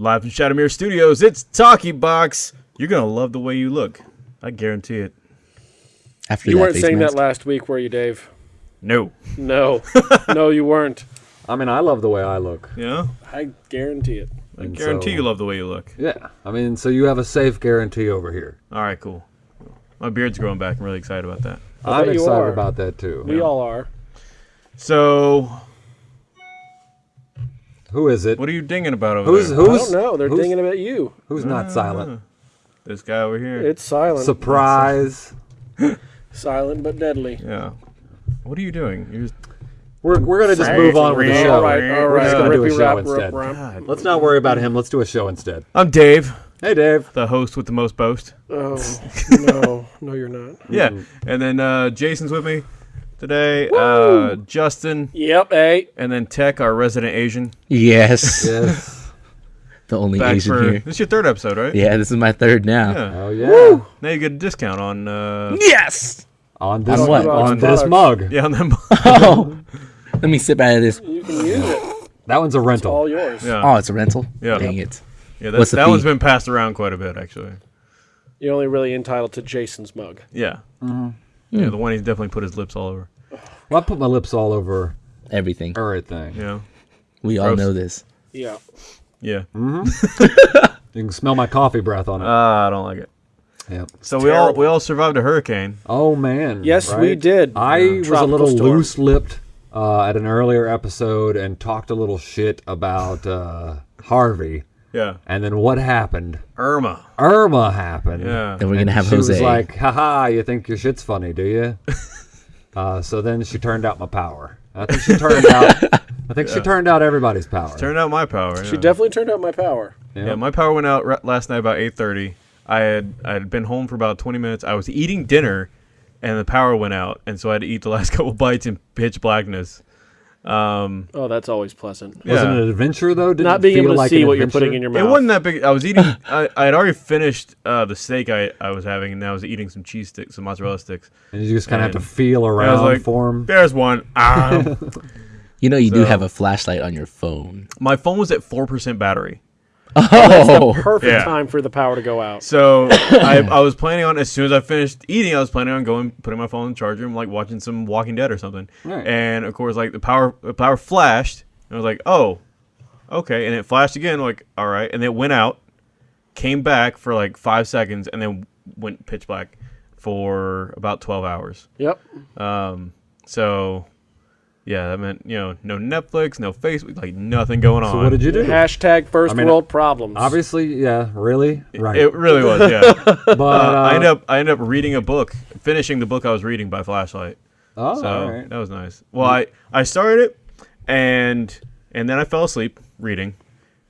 Live from Shadowmere Studios, it's Talkie Box. You're gonna love the way you look. I guarantee it. After You that weren't saying mask. that last week, were you, Dave? No. No, no, you weren't. I mean, I love the way I look. Yeah. I guarantee it. I And guarantee so- you love the way you look. Yeah. I mean, so you have a safe guarantee over here. All right, cool. My beard's growing back. I'm really excited about that. I I'm you excited are. about that too. We all are. So, Who is it? what are you dinging about over Who's there? I who's don't know. They're dinging about you. who's not silent? This guy over here. It's silent. Surprise. silent but deadly. yeah. What are you doing? You're just, We're, we're gonna just move on with the All show. All right, all We're just gonna do a show rap, instead. rip rap. Let's not worry about him. Let's do a show instead. I'm Dave, Hey, Dave. the host with the most boast. Oh no, no, you're not. Yeah. And then uh, Jason's with me today. Uh, Justin, Yep, hey. and then Tech, our resident Asian. Yes. Yes. the only Back Asian for here. this is your third episode, right? Yeah, this is my third now. Yeah. oh yeah. Now you get a discount on uh Yes. On this On what? on On this mug. yeah on them. Oh, let me sip out of this. You can use it. That one's a rental. All yours. yeah. Oh, it's a rental. Yeah. Dang it. yeah. That's, what's the that one's fee? been passed around quite a bit actually. You're only really entitled to Jason's mug. Yeah. Mm-hmm. Yeah. The one he's definitely put his lips all over. Well, I put my lips all over Everything. everything. Yeah. We all know this. Yeah. Yeah. You can smell my coffee breath on it. Ah, I don't like it. yeah. So we all we all survived a hurricane. Oh man. Yes, we did. I Yeah. was a little storm. loose-lipped uh, at an earlier episode and talked a little shit about uh, Harvey. Yeah. And then what happened? Irma. Irma happened. Yeah. Then we're gonna have she Jose. was like, haha, you think your shit's funny, do you? uh, so then she turned out my power. I think she turned out. I think she turned out everybody's power. Turned out my power. She yeah. definitely turned out my power. Yeah, my power went out ra- last night about 8:30. I had I had been home for about 20 minutes. I was eating dinner, and the power went out, and so I had to eat the last couple bites in pitch blackness. Um, Oh, that's always pleasant. Was it yeah. an adventure though? Did Not it being feel able to like see an what you're putting in your mouth. It wasn't that big. I was eating. I, I had already finished uh, the steak I, I was having, and I was eating some cheese sticks, some mozzarella sticks. And you just kind of have to And feel I was around like, for 'em. "There's one." Ah. you know, you do have a flashlight on your phone. My phone was at four percent battery. Oh, Perfect Yeah. time for the power to go out. So I, I was planning on as soon as I finished eating, I was planning on going putting my phone in the charger and like watching some Walking Dead or something. Right. And of course, like the power the power flashed, and I was like, oh, okay. And it flashed again, like all right, and it went out, came back for like five seconds, and then went pitch black for about twelve hours. Yep. Um, so yeah, that meant you know no Netflix, no Facebook, like nothing going on. So what did you do? Hashtag first I mean, world problems. Obviously, yeah, really, right. It really was, yeah. but Uh, uh, I ended up I ended up reading a book, finishing the book I was reading by flashlight. oh, So all right. that was nice. Well, I I started it, and and then I fell asleep reading,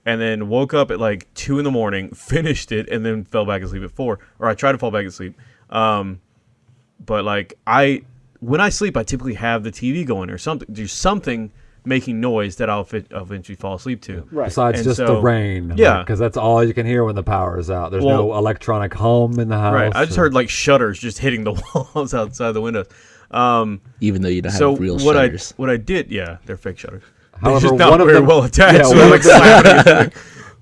and then woke up at like two in the morning, finished it, and then fell back asleep at four. Or I tried to fall back asleep. Um, but like I when I sleep, I typically have the TV going or something. There's something making noise that I'll, fit, eventually fall asleep to. right. Besides And just the rain, Yeah. because that's all you can hear when the power is out. There's no electronic hum in the house. Right. I just or- heard like shutters just hitting the walls outside the windows. Um, even though you don't have so real what shutters. I what I did, yeah, they're fake shutters. However, they're just not one of very them- well attached. Yeah, so one they're like slapping against the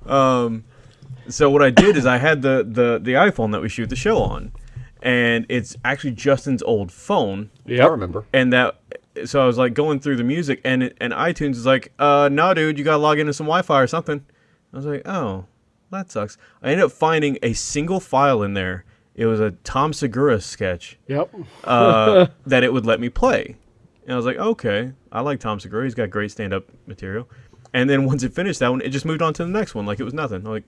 thing. Um, so what I did is I had the the the iPhone that we shoot the show on, and it's actually Justin's old phone, Yeah, I remember. and that. So I was like going through the music, and it, and iTunes is like, uh, no, dude, you gotta log into some Wi-Fi or something. I was like, oh, that sucks. I ended up finding a single file in there. It was a Tom Segura sketch Yep. uh, that it would let me play. And I was like, okay, I like Tom Segura. He's got great stand up material. And then once it finished that one, it just moved on to the next one like it was nothing. I'm like,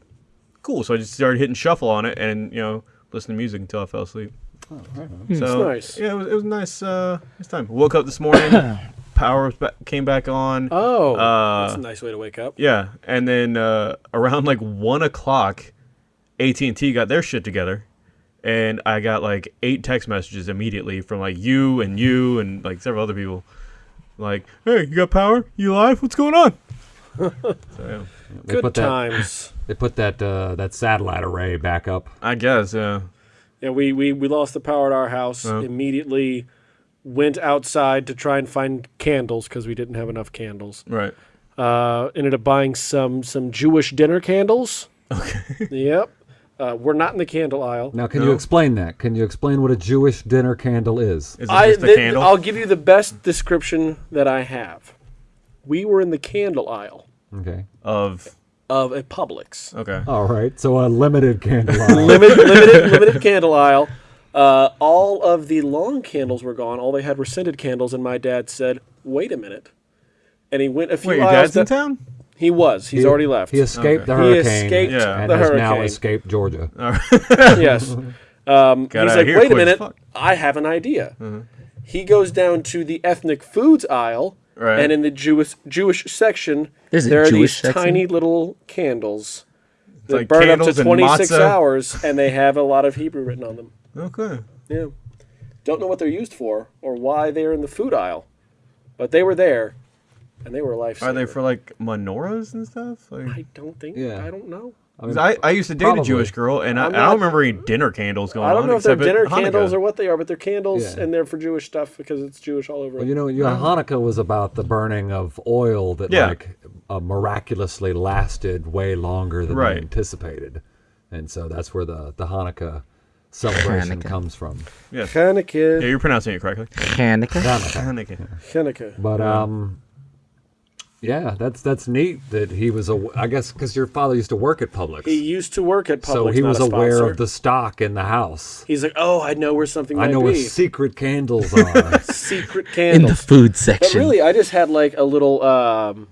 cool. So I just started hitting shuffle on it and, you know, listen to music until I fell asleep. So nice. yeah, it was, it was nice, uh, nice time. Woke up this morning, power came back on. Oh, Uh, that's a nice way to wake up. Yeah, and then uh, around like one o'clock, AT and T got their shit together, and I got like eight text messages immediately from like you and you and like several other people, like, "Hey, you got power? You live? What's going on?" So yeah, They Good put that. times. They put that uh, that satellite array back up. I guess yeah. Yeah, we, we, we lost the power at our house. Oh. Immediately went outside to try and find candles because we didn't have enough candles. Right. Uh, ended up buying some some Jewish dinner candles. Okay. Yep. Uh, we're not in the candle aisle. Now, can No. you explain that? Can you explain what a Jewish dinner candle is? Is it I, just a candle? I'll give you the best description that I have. We were in the candle aisle Okay. of of a Publix. okay. All right. So a limited candle. aisle. limited, limited, limited candle aisle. Uh, all of the long candles were gone. All they had were scented candles, and my dad said, "Wait a minute." And he went a few Wait, your aisles. dad's in da- town? He was. He's He- already left. He escaped Okay. the He hurricane. escaped Yeah. and the has now escaped Georgia. yes. Um, Got he's out like, here wait a minute, fuck." I have an idea. He goes down to the ethnic foods aisle, Right. and in the Jewish Jewish section, There's a there are Jewish these section? tiny little candles that like burn up to candles and 26 matzah. hours, and they have a lot of Hebrew written on them. Okay. Yeah. Don't know what they're used for or why they're in the food aisle, but they were there, and they were a lifesaver. Are they for like menorahs and stuff? Like, I don't think. Yeah. I don't know. I mean, 'Cause I, I used to date probably. a Jewish girl, and I, I'm I don't remember any dinner candles going on. I don't know if they're dinner Hanukkah. candles or what they are, but they're candles, Yeah. and they're for Jewish stuff because it's Jewish all over. Well, you know, you know, Hanukkah was about the burning of oil that Yeah. like uh, miraculously lasted way longer than Right. they anticipated, and so that's where the the Hanukkah celebration Hanukkah. comes from. Yes. Yeah, Hanukkah. Yeah, you're pronouncing it correctly. Hanukkah. Hanukkah. Hanukkah. Hanukkah. But um, yeah, that's that's neat that he was. A, I guess because your father used to work at Publix, He used to work at Publix. so he not was a aware of the stock in the house. He's like, oh, I know where something I might know where secret candles are. Secret candles In the candles. food but section. really, I just had like a little, um,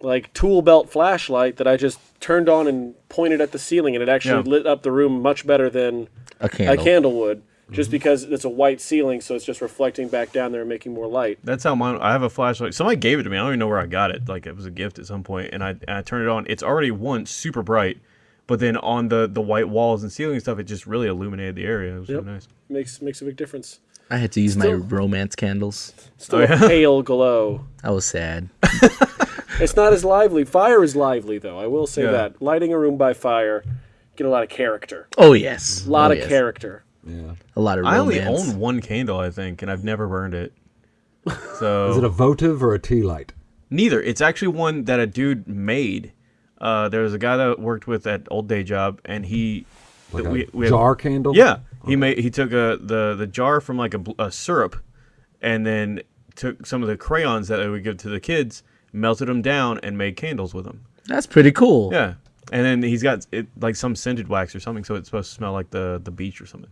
like tool belt flashlight that I just turned on and pointed at the ceiling, and it actually Yeah. lit up the room much better than a candle. a candle would. Just Mm-hmm. because it's a white ceiling, so it's just reflecting back down there and making more light. That's how mine. I have a flashlight. Somebody gave it to me. I don't even know where I got it. Like it was a gift at some point, and I and I turned it on. It's already one super bright, but then on the the white walls and ceiling stuff, it just really illuminated the area. It was Yep. really nice. Makes makes a big difference. I had to use my romance candles. Still Oh, a yeah? pale glow. I was sad. It's not as lively. Fire is lively, though. I will say Yeah. that. Lighting a room by fire, get a lot of character. Oh yes, A lot Oh, of yes. character. Yeah. A lot of I only own one candle, I think, and I've never burned it. So Is it a votive or a tea light? Neither. It's actually one that a dude made. Uh, there was a guy that worked with at old day job, and he Like we- a we have- jar candle? Yeah, he made he took a the the jar from like a, a syrup, and then took some of the crayons that they would give to the kids, melted them down, and made candles with them. That's pretty cool. Yeah, and then he's got it like some scented wax or something, so it's supposed to smell like the the beach or something.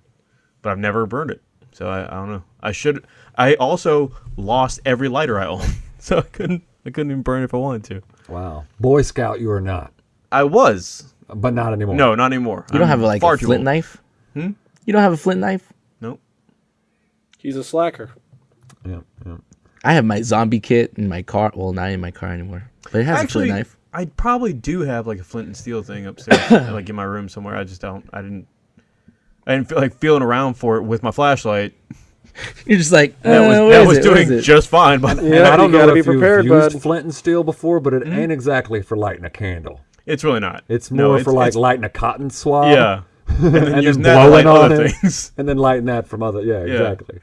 But I've never burned it, so I, I don't know. I should. I also lost every lighter I own, so I couldn't I couldn't even burn it if I wanted to. Wow. Boy Scout, you are not, I was but not anymore. no, not anymore. You don't have like a flint knife. Hmm? You don't have a flint knife. Nope. He's a slacker. Yeah, yeah. I have my zombie kit in my car. Well, not in my car anymore, but it has Actually, a flint knife. I probably do have like a flint and steel thing upstairs, like in my room somewhere. I just don't. I didn't. I like feeling around for it with my flashlight. You're just like That was uh, what was it? Doing it? just fine. But Yeah, I don't you know gotta if be you've prepared, used bud. flint and steel before, but it Hmm? ain't exactly for lighting a candle. it's really not. It's No, more it's- for like lighting a cotton swab. yeah, and then and then that to light blowing on other it. things. And then lighting that from other. Yeah, Yeah. exactly.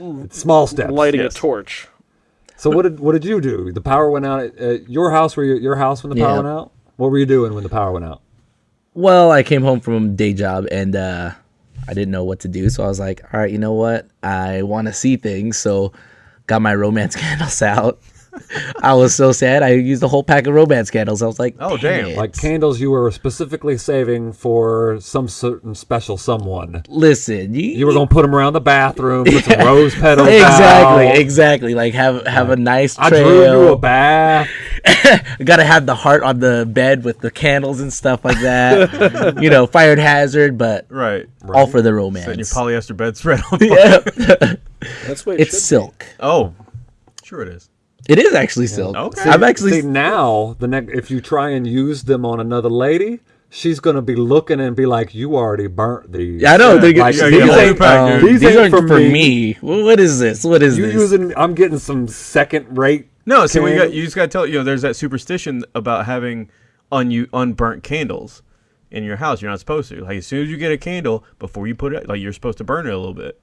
It's small steps. Lighting yes. a torch. So what did what did you do? The power went out at, at your house. Were you at your house when the power Yeah. went out? What were you doing when the power went out? Well, I came home from day job and uh, I didn't know what to do, so I was like, "All right, you know what? I want to see things." So, got my romance candles out. I was so sad. I used a whole pack of romance candles. I was like, Oh, "Dang damn. it." Like candles you were specifically saving for some certain special someone. listen, you, You were gonna put them around the bathroom, put some rose petals. exactly, out. exactly. Like have have a nice I drew you a trail. bath. Gotta have the heart on the bed with the candles and stuff like that. you know, fire hazard, but Right. all for the romance. Setting your polyester bedspread on fire. yeah, That's what it it's should silk. Oh, sure it is. It is actually silk. Okay. I'm actually See now the next if you try and use them on another lady, she's gonna be looking and be like, "You already burnt these." Yeah, I know. They're Like, yeah, these, yeah, ain't, um, these, These ain't aren't for for me. me. What is this? What is You this? using? I'm getting some second rate. No, see, we got you just got to tell you know there's that superstition about having un unburnt candles in your house. You're not supposed to. Like as soon as you get a candle, before you put it, like you're supposed to burn it a little bit.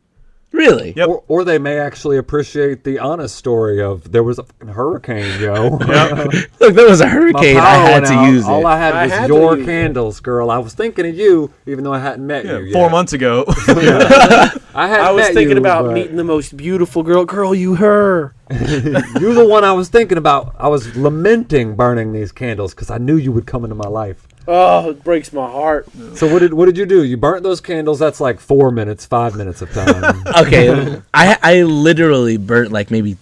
Really? Yep. Or, or they may actually appreciate the honest story of there was a fucking hurricane, yo. Look, there was a hurricane. I had to out. use All. I had I was had your use it. candles, girl. I was thinking of you, even though I hadn't met Yeah, you. four yet. months ago. I hadn't I was met thinking you, about but meeting the most beautiful girl. Girl, you her. You're the one I was thinking about. I was lamenting burning these candles because I knew you would come into my life. Oh, it breaks my heart. So what did what did you do? You burnt those candles. That's like four minutes, five minutes of time. Okay, I I literally burnt like maybe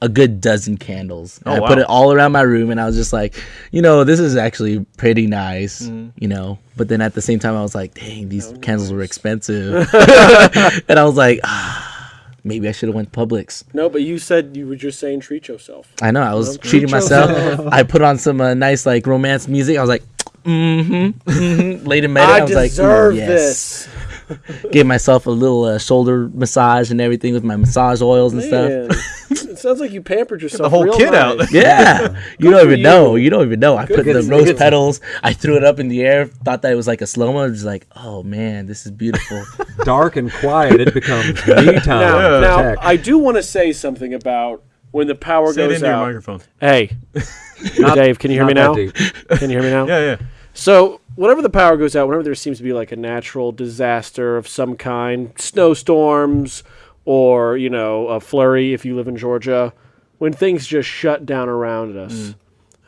a good dozen candles. And Oh, I put it all around my room, and I was just like, you know, this is actually pretty nice, Mm. you know. But then at the same time, I was like, dang, these candles were expensive, and I was like, ah, maybe I should have went to Publix. No, but you said you were just saying treat yourself. I know I was Well, treating treat myself. I put on some uh, nice like romance music. I was like, mm-hmm, mm-hmm. Laid in bed. I, I was like, deserve "Ooh, yes." this. Gave myself a little uh, shoulder massage and everything with my massage oils and stuff. It sounds like you pampered yourself. the whole real kit nice. out. Yeah, you don't for even know. you. You don't even know. I put Good the rose petals. I threw it up in the air. Thought that it was like a slow mo. Just like, oh man, this is beautiful. Dark and quiet, it becomes me time. Now, now. I do want to say something about when the power Say it goes into your out. microphone. Hey, Dave, can you hear me now? deep. Can you hear me now? Yeah, yeah. So, whenever the power goes out, whenever there seems to be like a natural disaster of some kind, snowstorms or, you know, a flurry if you live in Georgia, when things just shut down around us, mm.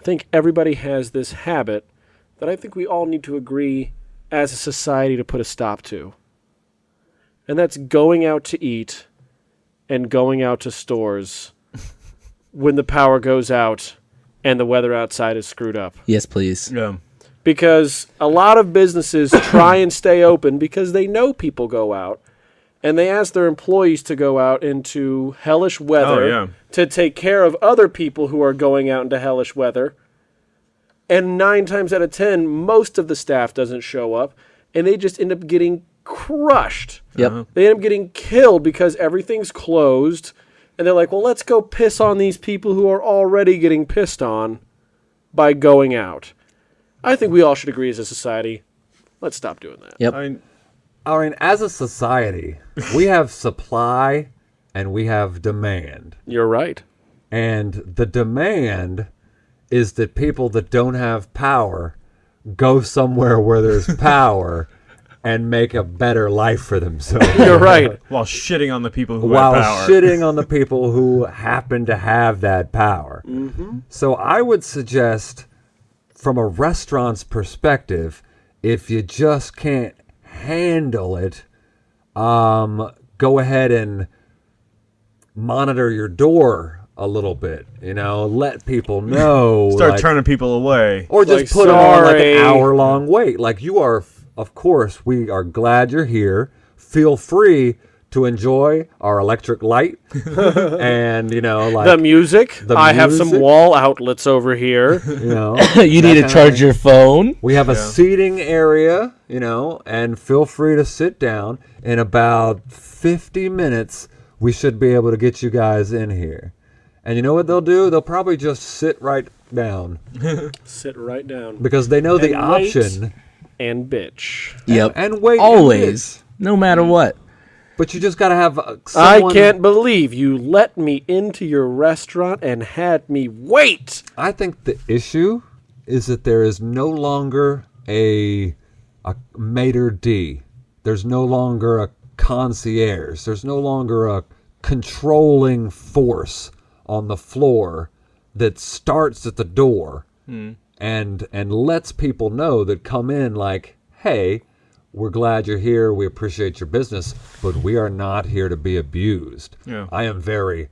I think everybody has this habit that I think we all need to agree as a society to put a stop to. And that's going out to eat and going out to stores when the power goes out and the weather outside is screwed up yes, please. Yeah. Because a lot of businesses try and stay open because they know people go out and they ask their employees to go out into hellish weather Oh, yeah. to take care of other people who are going out into hellish weather and 9 times out of 10 most of the staff doesn't show up and they just end up getting crushed Yep. Uh-huh. they end up getting killed because everything's closed and they're like well let's go piss on these people who are already getting pissed on by going out i think we all should agree as a society let's stop doing that Yep. I mean, I mean, as a society, we have supply and we have demand. you're right And the demand is that people that don't have power go somewhere where there's power and make a better life for themselves. you're right while shitting on the people who While have power. shitting on the people who happen to have that power. Mm-hmm. So I would suggest, from a restaurant's perspective, if you just can't handle it, um, go ahead and monitor your door a little bit. You know, let people know. Start like- turning people away. or just Like, put them on like an hour long wait. Like you are, of course, we are glad you're here. Feel free to enjoy our electric light, and you know, like the music the i have some wall outlets over here you know, you need to charge thing. your phone. we have a seating area, you know, and feel free to sit down. In about fifty minutes, we should be able to get you guys in here. And you know what they'll do? They'll probably just sit right down sit right down because they know the And wait. option. and bitch Yep. and wait and Always, no matter what. But you just gotta have. Uh, i can't believe you let me into your restaurant and had me wait I think the issue is that there is no longer a a maitre d. There's no longer a concierge. There's no longer a controlling force on the floor that starts at the door and and lets people know that come in like, hey, we're glad you're here. We appreciate your business, but we are not here to be abused. Yeah. I am very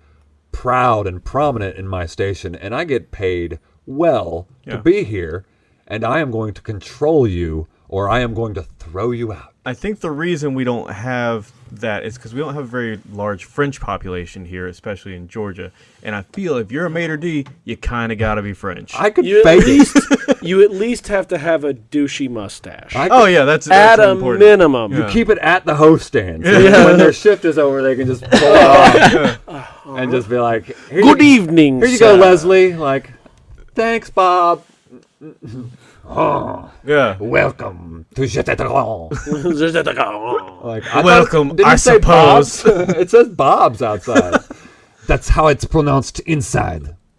proud and prominent in my station, and I get paid well Yeah. to be here, and I am going to control you, or I am going to throw you out. I think the reason we don't have that is because we don't have a very large French population here, especially in Georgia. And I feel if you're a maitre d, you kind of got to be French. I could you at fake it. least you at least have to have a douchey mustache I oh yeah, that's, that's at a minimum Yeah. Keep it at the host stand. So when their shift is over, they can just pull it off uh-huh. and just be like, good you, evening Here you go. Leslie. Like, thanks, Bob. Oh, yeah. Welcome to Jetetron. Like, I Welcome, didn't I say suppose. Bob's? it says Bob's outside. That's how it's pronounced inside.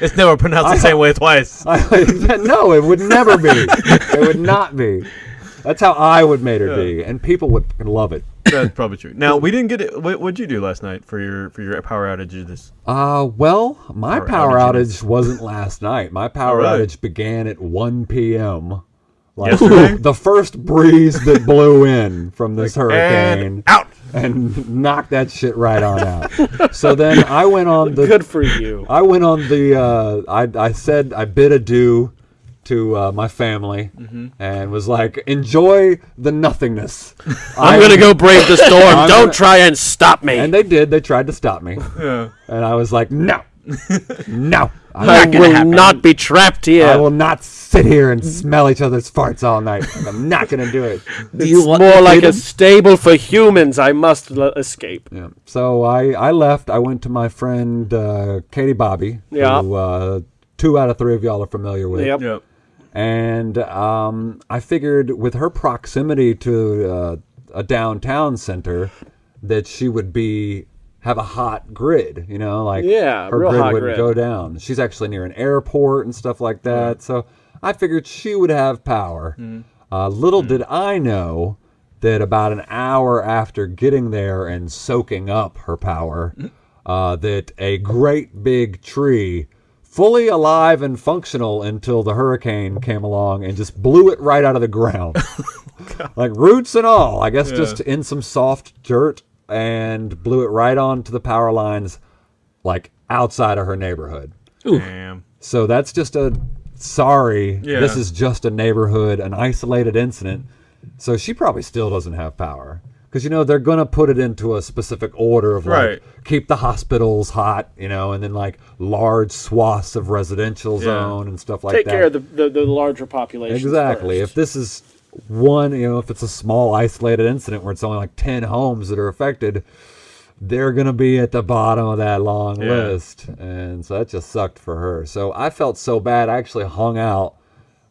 It's never pronounced the same way twice. no, it would never be. It would not be. That's how I would make her be, and people would love it. That's probably true. Now we didn't get it. What would you do last night for your for your power outage? This Uh, well, my Power power outages. outage wasn't last night. My power Alright. outage began at 1 p.m. Like Yesterday? the first breeze that blew in from this hurricane and out. and knocked that shit right on out. so then I went on the Good for you. I went on the. Uh, I I said I bid adieu to uh, my family Mm-hmm. and was like, enjoy the nothingness. I'm gonna go brave the storm. Don't gonna- try and stop me. And they did. They tried to stop me, Yeah. and I was like, no, no. I'm I not will happen. not be trapped here. I will not sit here and smell each other's farts all night. I'm not gonna do it. Do you want More like a stable for humans. I must l- escape. Yeah. So I, I left. I went to my friend uh, Katie Bobby, Yeah. who uh, two out of three of y'all are familiar with. Yep. Yep. And um, I figured with her proximity to uh, a downtown center that she would be have a hot grid, you know, like Yeah, her grid wouldn't grid. go down. She's actually near an airport and stuff like that. So I figured she would have power. Hmm. Uh, little did I know that about an hour after getting there and soaking up her power, Hmm. uh, that a great big tree, fully alive and functional until the hurricane came along and just blew it right out of the ground. like roots and all, I guess just in some soft dirt and blew it right onto the power lines, like outside of her neighborhood. Damn. So that's just a sorry. Yeah. This is just a neighborhood, an isolated incident. So she probably still doesn't have power because you know they're gonna put it into a specific order of like Right. keep the hospitals hot, you know, and then like large swaths of residential zone and stuff like Take that. Take care of the, the, the larger population. Exactly. If this is one, you know, if it's a small isolated incident where it's only like 10 homes that are affected, they're going to be at the bottom of that long Yeah. list. And so that just sucked for her. So I felt so bad. I actually hung out,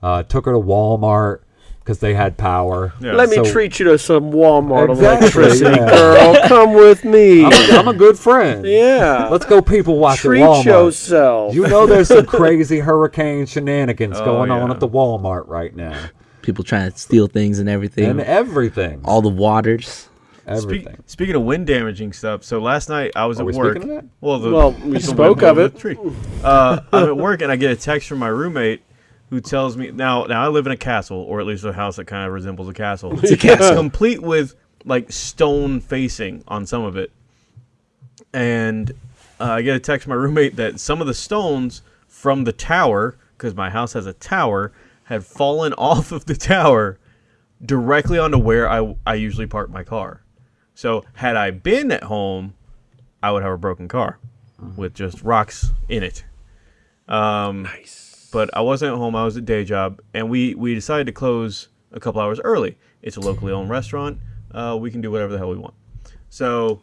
uh, took her to Walmart because they had power. Yeah. Let me treat you to some Walmart Exactly, electricity, yeah. girl. Come with me. I'm a, I'm a good friend. yeah. Let's go people watch treat at Walmart. yourself. You know there's some crazy hurricane shenanigans Oh, going on at the Walmart right now. People trying to steal things and everything. And everything. all the waters. everything. Speak, speaking of wind damaging stuff, so last night I was Are at we work. speaking of that? Well, the, Well, we the spoke of it. tree. Uh, I'm at work and I get a text from my roommate who tells me now. Now I live in a castle, or at least a house that kind of resembles a castle. It's a castle. complete with like stone facing on some of it. And uh, I get a text from my roommate that some of the stones from the tower, because my house has a tower, had fallen off of the tower directly onto where I, I usually park my car. So had I been at home, I would have a broken car with just rocks in it. Um, nice. But I wasn't at home. I was at day job, and we we decided to close a couple hours early. It's a locally owned restaurant. Uh, we can do whatever the hell we want. So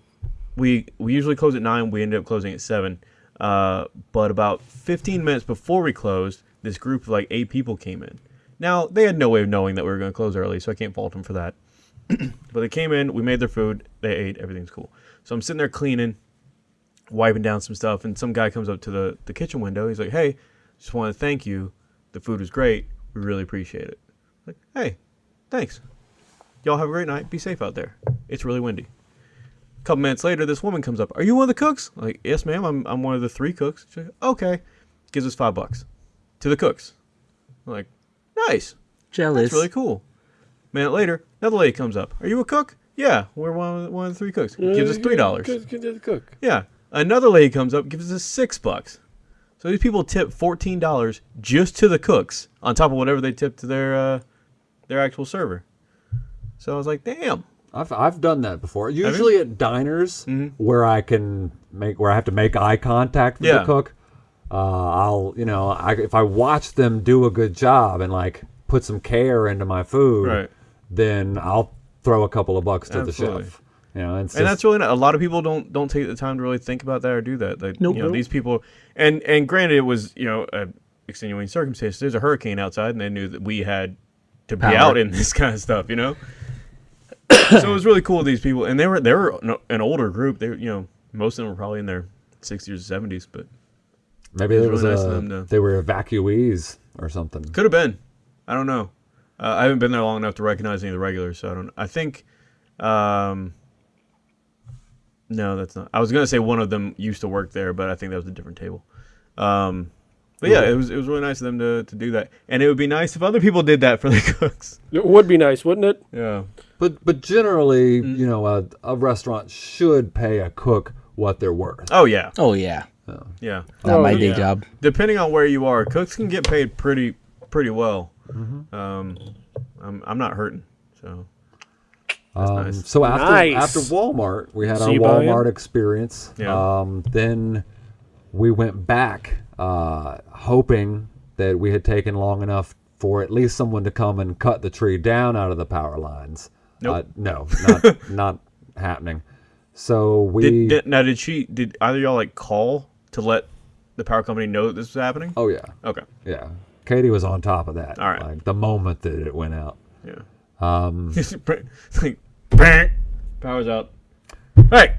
we we usually close at nine. We ended up closing at seven. Uh, but about 15 minutes before we closed, this group of like eight people came in. Now they had no way of knowing that we were going to close early, so I can't fault them for that. but they came in, we made their food, they ate, everything's cool. So I'm sitting there cleaning, wiping down some stuff, and some guy comes up to the, the kitchen window. He's like, "Hey, just want to thank you. The food was great. We really appreciate it." Like, "Hey, thanks. Y'all have a great night. Be safe out there. It's really windy." A couple minutes later, this woman comes up. Are you one of the cooks? I'm like, yes, ma'am. I'm, I'm one of the three cooks. She's like, okay. Gives us five bucks to the cooks. I'm like, nice. Jealous. That's really cool. A minute later, another lady comes up. Are you a cook? Yeah, we're one of, one of the three cooks. Gives us three dollars. Good, good cook. Yeah. Another lady comes up, gives us six bucks. So these people tip fourteen dollars just to the cooks, on top of whatever they tip to their uh, their actual server. So I was like, damn. I've I've done that before. Usually at diners where I can make where I have to make eye contact with Yeah. the cook. Uh, I'll you know I, if I watch them do a good job and like put some care into my food, Right. then I'll throw a couple of bucks to Absolutely. the chef. You know, it's and just- that's really not, a lot of people don't don't take the time to really think about that or do that. Like, Nope. you know, these people, and and granted, it was you know a extenuating circumstance. There's a hurricane outside, and they knew that we had to be Power. out in this kind of stuff. You know, so it was really cool. With these people, and they were they were an- an older group. They you know most of them were probably in their 60s or 70s, but maybe it there was was really nice of a, them to- they were evacuees or something. could have been. I don't know. Uh, I haven't been there long enough to recognize any of the regulars, so I don't. I think. Um, no, that's not. I was gonna say one of them used to work there, but I think that was a different table. Um, but yeah, it was it was really nice of them to, to do that, and it would be nice if other people did that for the cooks. It would be nice, wouldn't it? Yeah, But but generally, Mm. you know, a, a restaurant should pay a cook what they're worth. Oh yeah, Oh yeah, yeah. not Oh, my day yeah. job. Depending on where you are, cooks can get paid pretty pretty well. Mm-hmm. Um, I'm I'm not hurting, so Um, nice. So after Nice. after Walmart, we had So our you buy 'em? Walmart experience. Yeah. Um, then we went back, uh, hoping that we had taken long enough for at least someone to come and cut the tree down out of the power lines. Nope. Uh, no, not not happening. So we did, did now did she did either y'all like call to let the power company know that this was happening? oh yeah, Okay, yeah. Katie was on top of that. All right. Like the moment that it went out. yeah. Um, like, bang, power's out. Hey,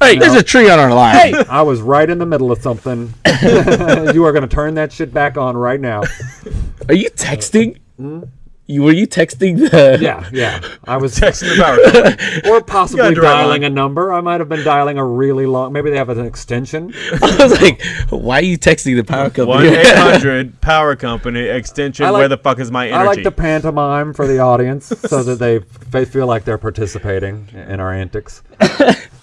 Hey, there's a tree on our line. Hey, I was right in the middle of something. you are going to turn that shit back on right now. are you texting? Hmm? You were you texting the? Yeah, yeah. I was texting the power company. or possibly dialing line. a number. I might have been dialing a really long. Maybe they have an extension. I was like, why are you texting the power company? One company? eight hundred power company extension. Like- where the fuck is my energy? I like the pantomime for the audience so that they they feel like they're participating in our antics.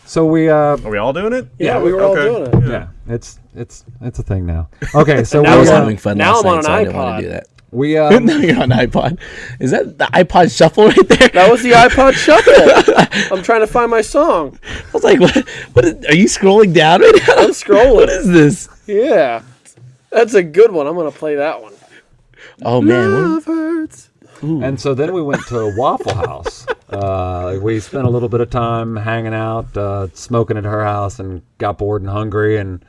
So we, uh, Are we all doing it? Yeah, we were all doing it. yeah, it's it's it's a thing now. Okay, so Now I we, was we're uh, having fun now last I'm on night, so an I didn't want to do that. We um, now you're on iPod. Is that the iPod Shuffle right there? That was the iPod Shuffle. I'm trying to find my song. I was like, what? What is, are you scrolling down right now? I'm scrolling. What is this? Yeah, that's a good one. I'm gonna play that one. Oh man, Love hurts. And so then we went to Waffle House. Uh, we spent a little bit of time hanging out, uh, smoking at her house, and got bored and hungry. And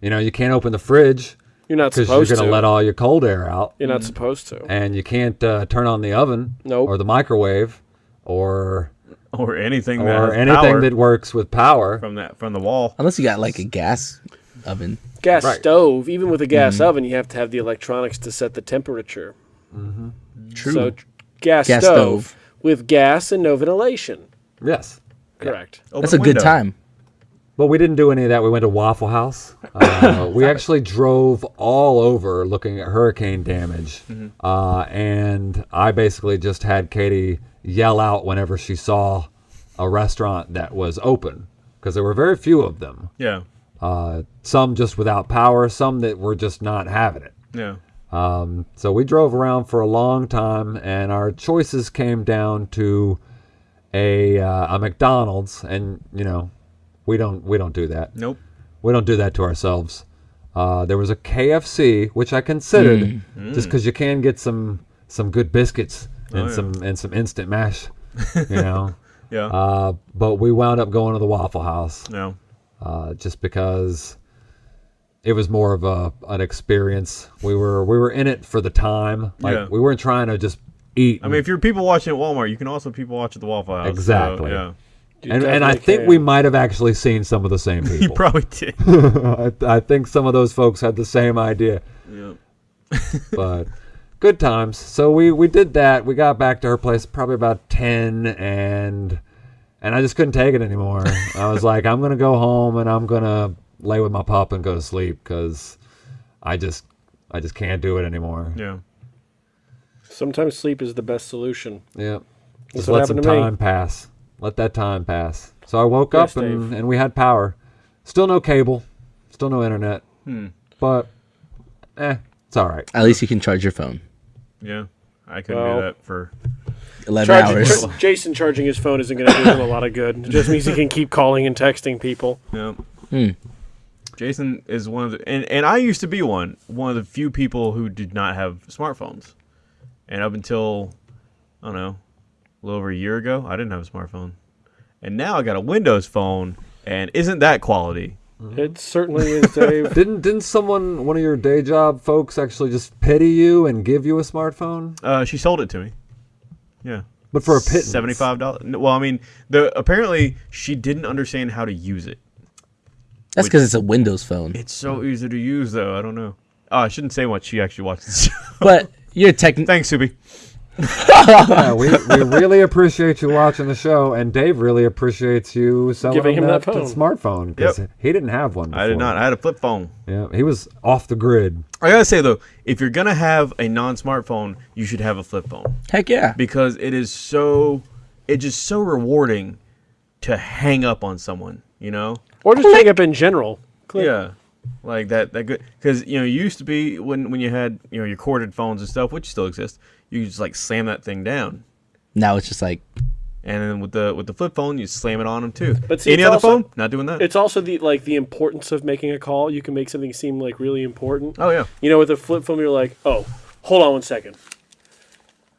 you know, you can't open the fridge You're not supposed to. because you're going to. to let all your cold air out, You're not supposed to. and you can't uh, turn on the oven Nope. or the microwave or Or anything that or has anything power that works with power. from that from the wall. unless you got like a gas oven. Gas Right. stove. Even with a gas oven, you have to have the electronics to set the temperature. True. So gas, Gas stove, stove. with gas and no ventilation. Yes, Correct. Open That's a good time. But we didn't do any of that. We went to Waffle House. Uh, we actually drove all over looking at hurricane damage, Mm-hmm. uh, and I basically just had Katie yell out whenever she saw a restaurant that was open because there were very few of them. Yeah, Uh, some just without power, some that were just not having it. yeah. Um, so we drove around for a long time, and our choices came down to a uh, a McDonald's, and you know, we don't we don't do that. Nope. We don't do that to ourselves. Uh, there was a KFC, which I considered, just because you can get some some good biscuits and Oh, yeah. some and some instant mash, you know. Yeah. uh, but we wound up going to the Waffle House no. uh, just because it was more of a an experience. We were we were in it for the time. Like Yeah. we weren't trying to just eat. I mean, if you're people watching at Walmart, you can also people watch at the Waffle House. so, Exactly. yeah. You and, and I definitely think can. we might have actually seen some of the same people. You people. probably did. I, I think some of those folks had the same idea. yeah. but good times. So we we did that. We got back to her place probably about ten, and and I just couldn't take it anymore. I was like, I'm gonna go home and I'm gonna lay with my pup and go to sleep because I just I just can't do it anymore. Yeah. Sometimes sleep is the best solution. Yeah, That's just what let some happened to me. time pass. Let that time pass. So I woke Yes, up and, Dave. and we had power. Still no cable. Still no internet. Hmm. But eh, it's all right. At least you can charge your phone. Yeah. I couldn't Well. do that for. Eleven Charging, hours. Ch- Jason charging his phone isn't going to do him a lot of good. It just means he can keep calling and texting people. Yeah. Hmm. Jason is one of the, and, and I used to be one, one of the few people who did not have smartphones. And up until, I don't know, a little over a year ago, I didn't have a smartphone. and now I got a Windows phone, and isn't that quality? It certainly is, Dave. Didn't didn't someone one of your day job folks actually just pity you and give you a smartphone? Uh, she sold it to me. Yeah. But for a pittance. Seventy five dollars. Well, I mean, the apparently she didn't understand how to use it. That's because it's a Windows phone. It's so easy to use, though. I don't know. Oh, I shouldn't say much. She actually watches the show. But you're tech. Thanks, Subi. Yeah, we, we really appreciate you watching the show, and Dave really appreciates you selling Giving him that that, phone. smartphone because Yep. he didn't have one. I did not. I had a flip phone. Yeah, he was off the grid. I gotta say though, if you're gonna have a non-smartphone, you should have a flip phone Heck yeah. because it is so, it's just so rewarding to hang up on someone. You know? Or just hang up in general. Click. Yeah. Like that. That good. Because you know, it used to be when when you had you know your corded phones and stuff, which still exist. You just like slam that thing down, Now it's just like and then with the with the flip phone, you slam it on them too. But see, any other also- phone, not doing that. It's also the like the importance of making a call. You can make something seem like really important. oh yeah. You know, with a flip phone, you're like, oh, hold on one second.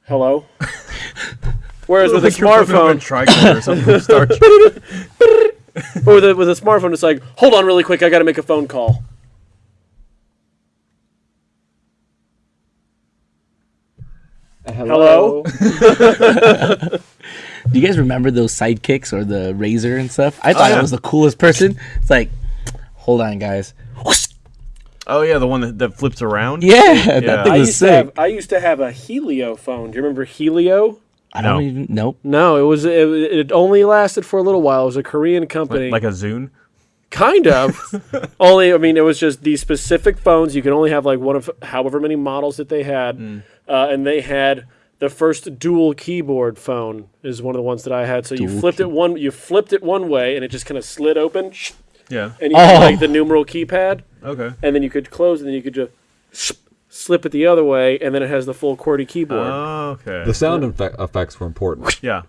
Hello. Whereas with a Like you're flipping up smartphone, tricorder or something from Star Trek. or with a, with a smartphone, it's like, hold on really quick, I got to make a phone call. Uh, hello. Do you guys remember those sidekicks or the RAZR and stuff? I oh, thought yeah. it was the coolest person. It's like, hold on, guys. Oh yeah, the one that, that flips around. Yeah, Yeah. that thing I was used to sick. have I used to have a Helio phone. Do you remember Helio? I don't No. even nope. No, it was it, it only lasted for a little while. It was a Korean company. Like, like a Zune. Kind of. only, I mean, it was just these specific phones. You could only have like one of however many models that they had, uh, and they had the first dual keyboard phone is one of the ones that I had. So you Dual flipped it one, you flipped it one way, and it just kind of slid open, Yeah. and you had Oh. like the numeral keypad, Okay. and then you could close, and then you could just slip it the other way, and then it has the full QWERTY keyboard. Oh, okay. The sound effe- effects were important yeah.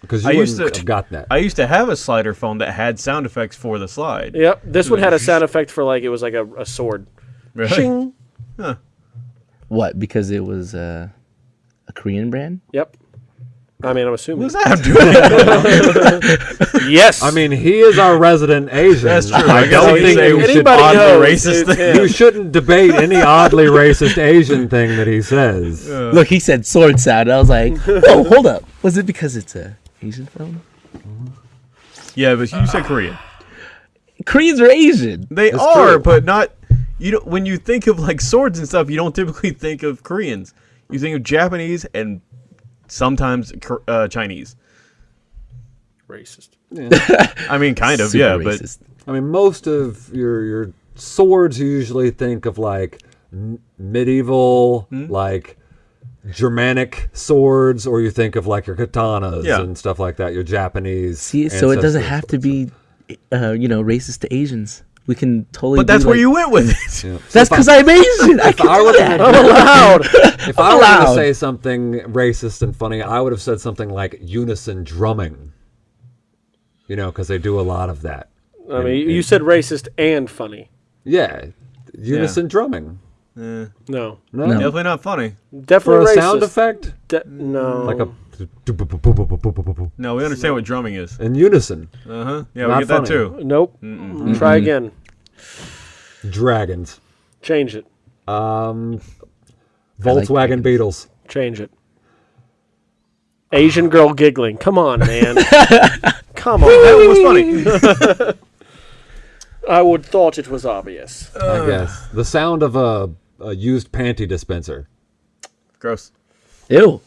Because you I used to- have got that. I used to have a slider phone that had sound effects for the slide. yep, this one had a sound effect for like it was like a, a sword. Really? Shing. What? Because it was uh, a Korean brand. Yep. I mean, I'm assuming. What does that have to do with it? Yes. I mean, he is our resident Asian. That's true. I I don't think say you we should, should Anybody oddly knows racist it's thing. you shouldn't debate any oddly racist Asian thing that he says. Look, he said sword sound. I was like, oh, hold up. Was it because it's a Asian film? Yeah, but you said Korean. Koreans are Asian. They That's are, true. but not. You don't. When you think of like swords and stuff, you don't typically think of Koreans. You think of Japanese and sometimes uh, Chinese. racist. I mean, kind of, Super yeah, but. I mean, most of your your swords you usually think of like m- medieval, Hmm? like Germanic swords, or you think of like your katanas Yeah. and stuff like that. Your Japanese. See, so it doesn't ancestral have to be, uh, you know, racist to Asians. We can totally. but that's do, where like- you went with it. Yeah. That's because I'm Asian. I If I can were do to- that. I'm allowed. If I were allowed. to say something racist and funny, I would have said something like unison drumming. You know, because they do a lot of that. I mean, you said racist and funny. Yeah, unison drumming. Eh, No, No, No. definitely not funny. Definitely for definitely a racist. sound effect, De- no, like a No, we understand what drumming is. in unison. Uh huh. Yeah, Not we get that too. Nope. Try again. Dragons. Change it. Um, Volkswagen dragons. Beetles. Change it. Asian girl giggling. Come on, man. Come on. That was funny. I would thought it was obvious. I guess the sound of a, a used panty dispenser. Gross. Ew.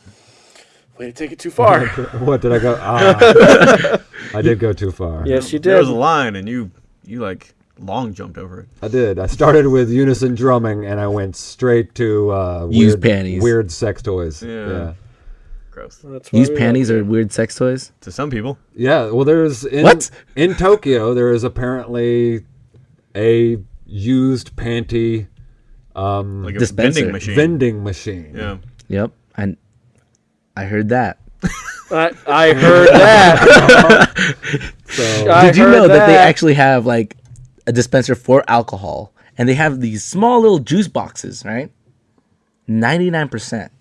Way to take it too far. What did I go? Ah, I did go too far. yes, you There did. was a line, and you you like long jumped over it. I did. I started with unison drumming, and I went straight to uh, Used weird, panties. weird sex toys. Yeah. yeah. Gross. That's why Used panties like are weird sex toys. To some people. Yeah, well, there's in, What? in Tokyo. There is apparently a used panty um, Like a Dispenser. vending machine. vending machine. Yeah. Yep. I, I heard that. I, I heard that. So I Did you know that. they actually have like a dispenser for alcohol, and they have these small little juice boxes, right? Ninety nine percent.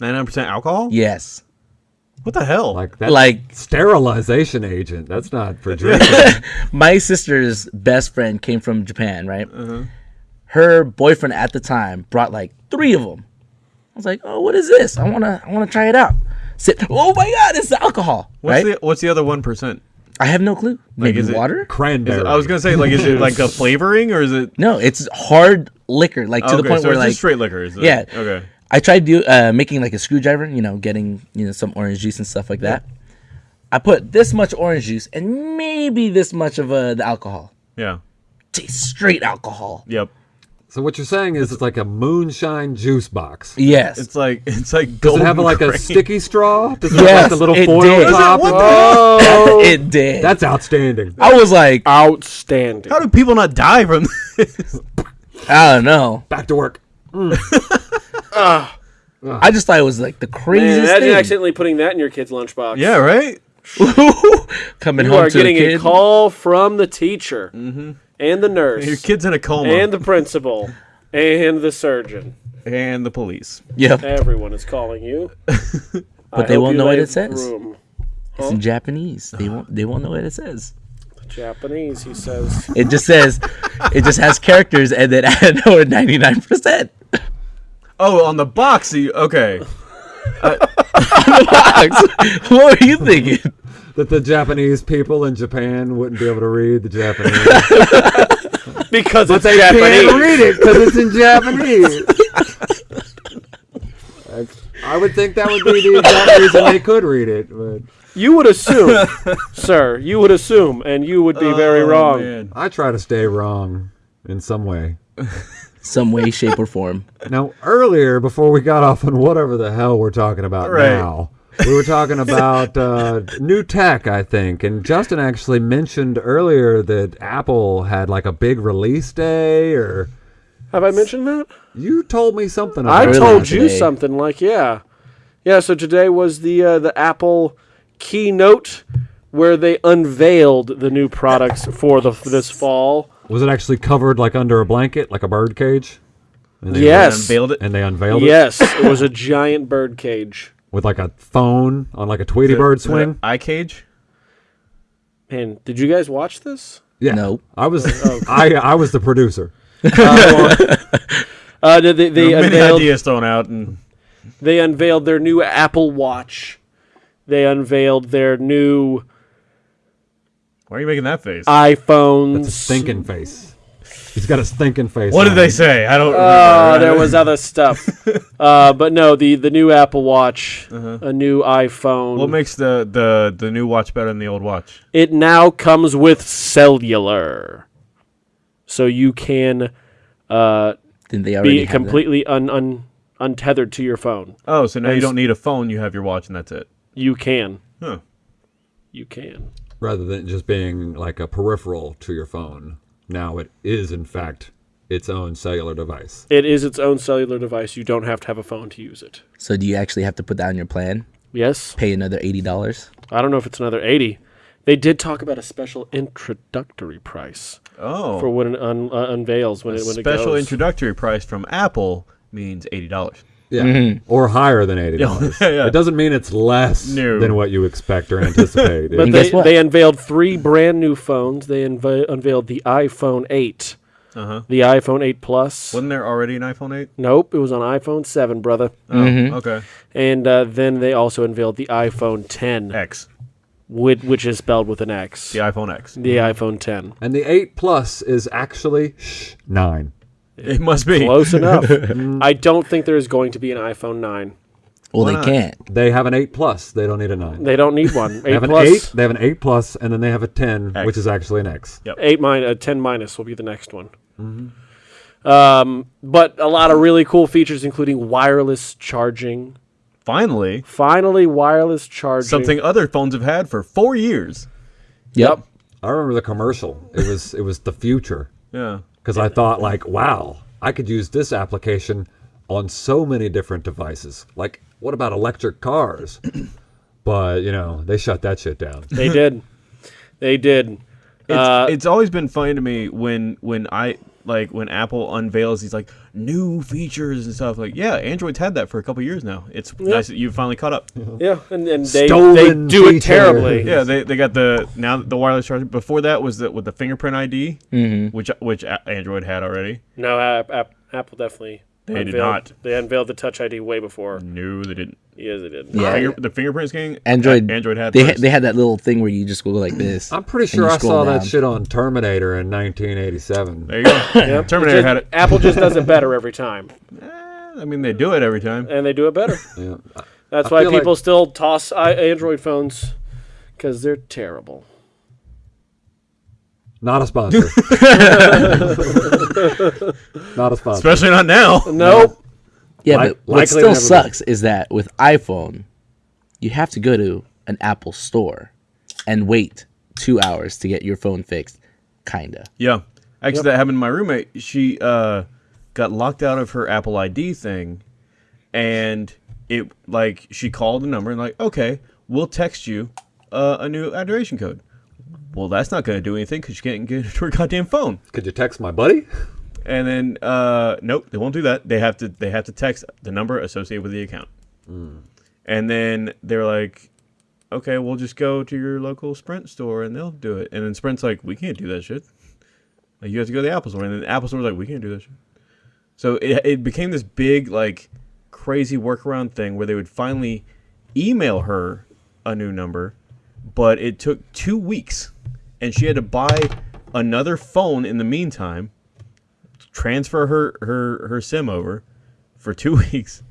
Ninety nine percent alcohol. Yes. What the hell? Like that, Like- sterilization agent. That's not for drinking. My sister's best friend came from Japan, right? Uh-huh. Her boyfriend at the time brought like three of them. I was like, "Oh, what is this? I wanna, I wanna try it out." Sit. Oh my god, it's alcohol, what's right? the what's the other one percent? I have no clue. Maybe is it- water? Cranberry. I was gonna say like is it like a flavoring or is it No, it's hard liquor, like to the point so where it's like straight liquor? Is it? Yeah. Okay. I tried do uh, making like a screwdriver, you know, getting you know some orange juice and stuff like that. I put this much orange juice and maybe this much of uh, the alcohol. Yeah. Tastes straight alcohol. Yep. So what you're saying is it's like a moonshine juice box. Yes. It's like it's like Does it have golden like a sticky straw? Does it have Yes, like the little it foil did. top? What Oh, it did. That's outstanding. I was like, outstanding. How do people not die from this? I don't know. Back to work. Mm. Ah. I just thought it was like the Man, craziest imagine thing. accidentally putting that in your kid's lunchbox. yeah, right. Coming You home are to getting a kid. a call from the teacher mm-hmm. And the nurse Your kid's in a coma and the principal and the surgeon. and the police. Yep. Everyone is calling you. But they won't know what it says. Room. It's in Japanese. They won't. They won't know what it says. Japanese, he says. It just says, it just has characters and then I know it ninety nine percent. Oh, on the box. You, okay. What were you thinking? That the Japanese people in Japan wouldn't be able to read the Japanese. Because it's they Japanese. can't read it because it's in Japanese. I would think that would be the exact reason they could read it, but You would assume, sir, you would assume, and you would be very Oh, wrong. man. I try to stay wrong in some way. Some way, shape, or form. Now, earlier, before we got off on whatever the hell we're talking about Right. now, we were talking about uh, new tech, I think. And Justin actually mentioned earlier that Apple had like a big release day, or Have I mentioned that? you told me something I about told you Today. something like yeah, yeah. So today was the uh, the Apple keynote where they unveiled the new products for the this fall. Was it actually covered like under a blanket, like a bird cage? And they, Yes. Unveiled it. And they unveiled it Yes, it was a giant bird cage. With like a phone on like a Tweety Bird swing. Eye cage. And did you guys watch this? Yeah. No. I was I I was the producer. Uh, they they, they Many unveiled ideas thrown out, and they unveiled their new Apple Watch. They unveiled their new why are you making that face? iPhones. That's a thinking face. He's got a stinking face. what did they say? I don't. Oh, remember. there was other stuff. uh, but no, the the new Apple Watch, a new iPhone. What makes the, the the new watch better than the old watch? it now comes with cellular, so you can uh, Didn't they already be have completely un, un, untethered to your phone. Oh, so now you don't need a phone. You have your watch, and that's it. You can. Huh. You can. rather than just being like a peripheral to your phone. Now it is in fact its own cellular device. It is its own cellular device. You don't have to have a phone to use it. So do you actually have to put that on your plan? Yes. Pay another eighty dollars? I don't know if it's another 80. They did talk about a special introductory price Oh, for when it un, uh, unveils when it when it special goes. introductory price from Apple means eighty dollars. Yeah. Or higher than eighty dollars. Yeah, yeah. It doesn't mean it's less No. than what you expect or anticipate. But they, guess what? they unveiled three brand new phones. They unve- unveiled the iPhone 8, Uh huh. the iPhone 8 Plus. Wasn't there already an iPhone eight? Nope, it was on iPhone 7, brother. Oh, okay. And uh, then they also unveiled the iPhone 10, X, which, which is spelled with an X. the iPhone X. The iPhone 10. and the eight plus is actually shh, nine. It must be. Close enough. I don't think there is going to be an iPhone 9. Well, Why they not? can't. They have an eight plus. They don't need a nine. They don't need one. They 8 have an eight. They have an eight plus, and then they have a ten, X. which is actually an X. Yep. 8 min- uh, 10 minus will be the next one. Mm-hmm. Um, but a lot of really cool features, including wireless charging. Finally, Finally, wireless charging. something other phones have had for four years. Yep. I remember the commercial. It was it was the future Yeah. Because I thought like, wow, I could use this application on so many different devices. Like, what about electric cars? but you know, they shut that shit down. They did. They did. It's, Uh, it's always been funny to me when when I like when Apple unveils these like new features and stuff. Like, yeah, Android's had that for a couple years now. It's nice that you finally caught up. Yeah, and, and they, they Stolen do it terribly. Yeah, they, they got the now the wireless charger. Before that was the with the fingerprint ID, mm-hmm. which which Android had already. No, app, app, Apple definitely. They did unveiled- not. They unveiled the Touch ID way before. No, they didn't. Yes, they did. Yeah. Finger, the fingerprint scanning. Android. Android had. They first. they had that little thing where you just go like this. I'm pretty sure I scroll saw that shit on Terminator in 1987. there you go. Yep. Terminator Just- had it. Apple just does it better every time, Eh, I mean, they do it every time. and they do it better. Yeah. That's I why feel like- people still toss I- Android phones because they're terrible. Not a sponsor. Not a sponsor. Especially not now. Nope. Yeah, Like- but what still never be. sucks is that with iPhone, you have to go to an Apple store and wait two hours to get your phone fixed. Kinda. Yeah. Actually, that happened to my roommate. She uh, got locked out of her Apple ID thing, and it like she called the number and like, okay, we'll text you uh, a new activation code. Well, that's not going to do anything because you can't get into her goddamn phone. Could you text my buddy? And then, uh, nope, they won't do that. They have to they have to text the number associated with the account. And then they're like, okay, we'll just go to your local Sprint store and they'll do it. And then Sprint's like, we can't do that shit. Like, you have to go to the Apple store. And then the Apple store's like, we can't do that shit. So it, it became this big, like, crazy workaround thing where they would finally email her a new number, but it took two weeks. And she had to buy another phone in the meantime transfer her her her sim over for two weeks,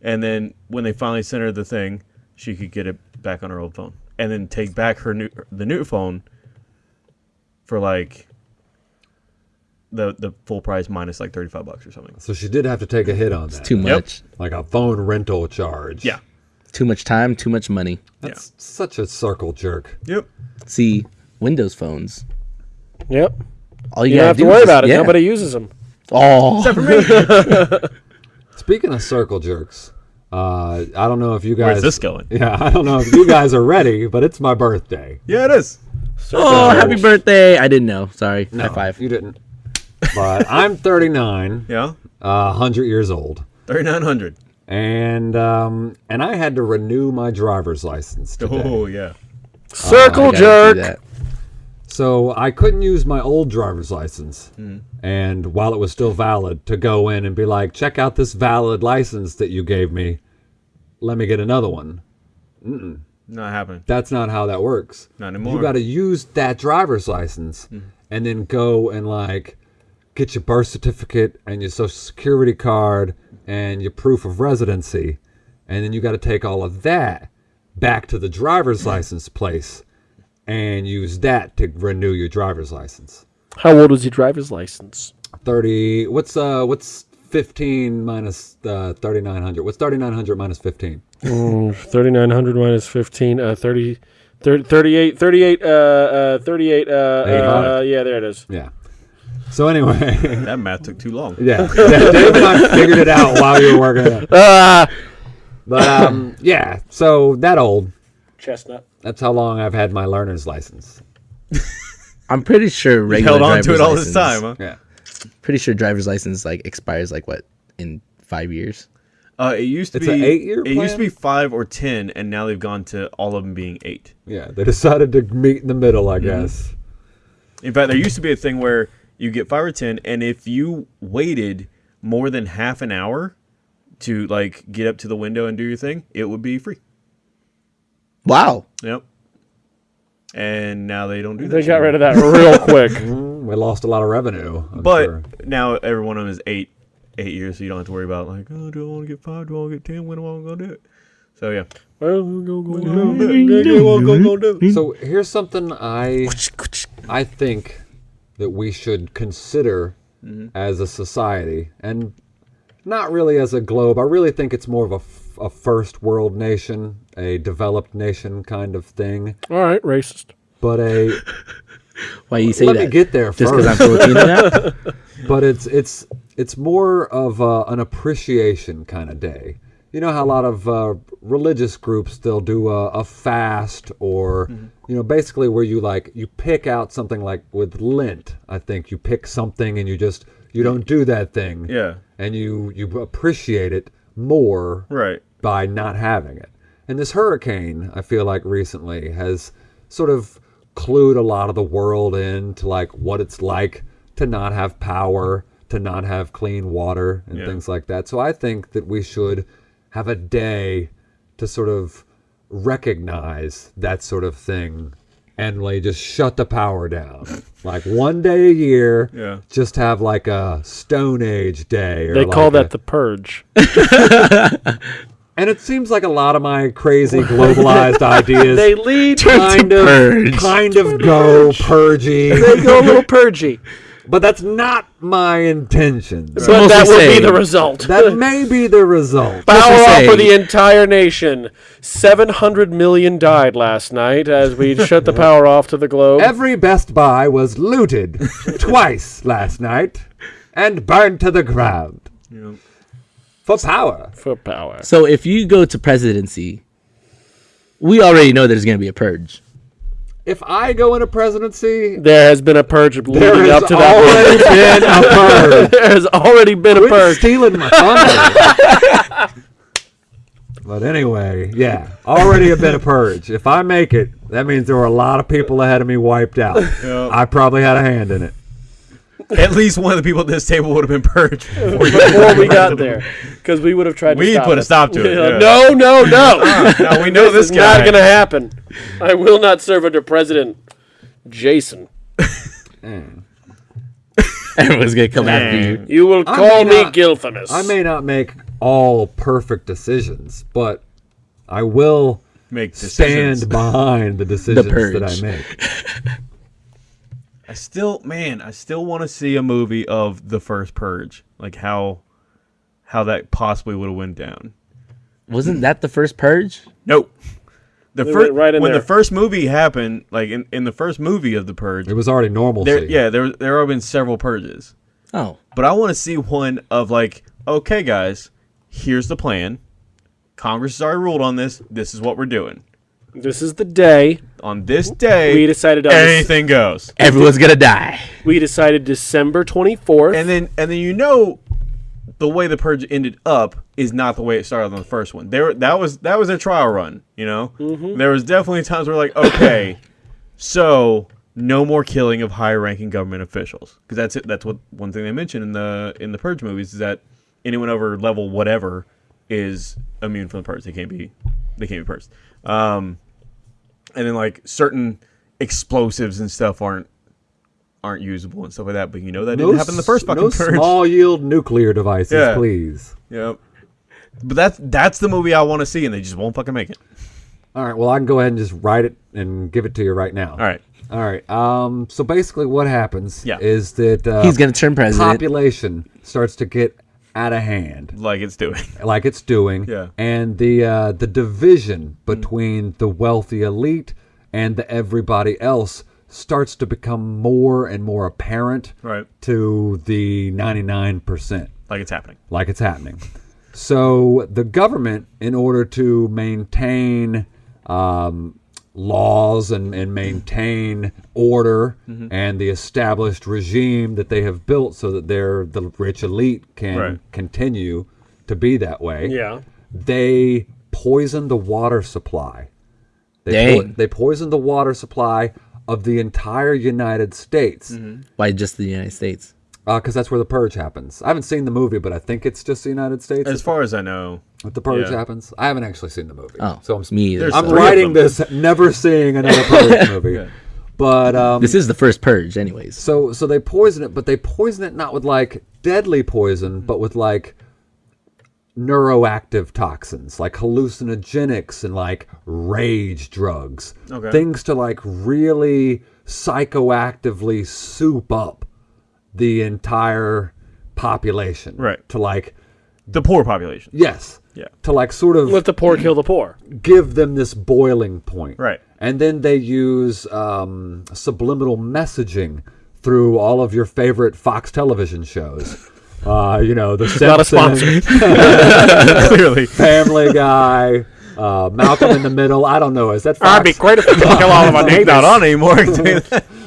and then when they finally sent her the thing, she could get it back on her old phone, and then take back her new the new phone for like the the full price minus like thirty five bucks or something. So she did have to take a hit on that. Too much. Like a phone rental charge. Yeah. Too much time, too much money. That's such a circle jerk. Yep. See, Windows phones. Yep. All you, You don't gotta have to worry is- about it. yeah. Nobody uses them. Oh, Speaking of circle jerks, uh, I don't know if you guys. Where's this going? Yeah, I don't know if you guys are ready, but it's my birthday. Yeah, it is. oh, happy birthday! I didn't know. Sorry. High five. You didn't. But I'm 39, Yeah. uh, 100 years old, Thirty nine hundred. and um, and I had to renew my driver's license today. Oh yeah. Circle gotta do jerk. So I couldn't use my old driver's license, hmm. and while it was still valid, to go in and be like, check out this valid license that you gave me. Let me get another one. Not happening. That's not how that works. Not anymore. You got to use that driver's license hmm. and then go and like get your birth certificate and your social security card and your proof of residency. And then you got to take all of that back to the driver's license place and use that to renew your driver's license. How old was your driver's license? 30 what's uh what's 15 minus uh 3900 what's 3900 minus 15 3900 minus 15, uh, 30, 30 38, 38, uh, uh, 38, uh, uh, yeah, there it is. yeah so anyway That math took too long. Yeah, Dave and I figured it out while you were working it. Ah! But um, yeah, so that old. Chestnut. That's how long I've had my learner's license. I'm pretty sure You regular held on to it all this time, huh? Yeah, Pretty sure driver's license like expires like what in five years. Uh, it used to It's be eight-year It used to be five or ten, and now they've gone to all of them being eight. yeah. They decided to meet in the middle, I Mm-hmm. guess. In fact, there used to be a thing where you get five or ten, and if you waited more than half an hour to like get up to the window and do your thing, it would be free. Wow. Yep. And now they don't do that. They shit got rid of that real quick. Mm, We lost a lot of revenue. I'm But sure. now every one of them is eight, eight years, so you don't have to worry about like, oh, do I want to get five? Do I want to get ten? When am I gonna do it? So yeah, Well, go, go, go, go, go, go, do it. so here's something I I think that we should consider Mm-hmm. as a society, and not really as a globe. I really think it's more of a, f- a first world nation, a developed nation kind of thing. All right, racist. But a Why you say let that? me get there Just because I'm. Filipino now? but it's it's it's more of uh, an appreciation kind of day. You know how a lot of uh, religious groups they'll do a, a fast or you know, basically where you like you pick out something like with Lent. I think you pick something and you just you don't do that thing. Yeah. And you you appreciate it more Right. By not having it. And this hurricane, I feel like recently has sort of clued a lot of the world in to like what it's like to not have power, to not have clean water and Yeah. things like that. So I think that we should have a day to sort of recognize that sort of thing and like just shut the power down. like one day a year, Yeah. just have like a Stone Age day. Or They call like that a- the purge. and it seems like a lot of my crazy globalized ideas they lead. kind of purge. kind of go purgy, They go a little purgy, but that's not my intentions. but mostly that will be the result. That may be the result. Power off for the entire nation. Seven hundred million died last night as we shut the power off to the globe. Every Best Buy was looted twice last night and burned to the ground Yeah. For power. for power. So if you go to presidency, we already know there's going to be a purge. If I go into presidency, There has been a purge leading there has up to that. already been a purge. there has already been a purge. stealing my thunder. but anyway, yeah, already a bit of purge. If I make it, that means there were a lot of people ahead of me wiped out. Yeah. I probably had a hand in it. At least one of the people at this table would have been purged before, Before we got there, because we would have tried. We'd to stop put a stop to it, Yeah, yeah. No, no, no. We know this this is guy. not going to happen. I will not serve under President Jason. Everyone's going to come after you. You will I call me not- Gilfamus. I may not make all perfect decisions, but I will Make decisions. stand behind the decisions that. I make. I still, man, I still want to see a movie of the first Purge, like how, how that possibly would have went down. Wasn't that the first purge? Nope. The They first went right in when there. the first movie happened, like in, in the first movie of the Purge, It was already normalcy. there, yeah, there there have been several purges, Oh, but I want to see one of like, okay, guys, here's the plan. Congress has already ruled on this. This is what we're doing. this is the day On this day, we decided on this, anything goes. everyone's going to die. we decided December twenty fourth. And then and then you know the way the purge ended up is not the way it started on the first one. There that was that was a trial run, you know? There was definitely times where like, okay, so no more killing of high ranking government officials. Because that's it that's what one thing they mentioned in the in the purge movies is that anyone over level whatever is immune from the purge. They can't be they can't be purged. Um and then like certain explosives and stuff aren't aren't usable and stuff like that. But you know that didn't happen in the first fucking no purge. small yield nuclear devices, Yeah. please. Yep. But that's that's the movie I want to see, and they just won't fucking make it. All right, well, I can go ahead and just write it and give it to you right now. All right. All right. Um, so basically, what happens Yeah. is that uh, He's going to turn president. population starts to get out of hand, Like it's doing. like it's doing. Yeah. And the uh, the division between the wealthy elite and the everybody else starts to become more and more apparent Right. to the ninety nine percent Like it's happening. like it's happening. So the government, in order to maintain um, laws and, and maintain order mm-hmm. and the established regime that they have built, so that their the rich elite can Right. continue to be that way, yeah. they poison the water supply. They, Dang. they poison the water supply of the entire United States mm-hmm. Why just the United States? Because that's where the purge happens. I haven't seen the movie, but I think it's just the United States. As far as I know. If the purge Yeah. happens, I haven't actually seen the movie. Oh, so I'm me either. There's I'm writing this never seeing another purge movie. But um, This is the first purge, anyways. so so they poison it, but they poison it not with like deadly poison, but with like neuroactive toxins, like hallucinogenics and like rage drugs. Okay. Things to like really psychoactively soup up the entire population. Right. To like The poor population. yes. Yeah. To like sort of Let the poor kill the poor. give them this boiling point. Right. And then they use um, subliminal messaging through all of your favorite Fox television shows. Uh, you know, The Not a Simpsons, sponsor. Clearly. Family Guy, uh, Malcolm in the Middle. I don't know. Is that That'd be Fox? great if we could kill all of our neighbors. Not on anymore.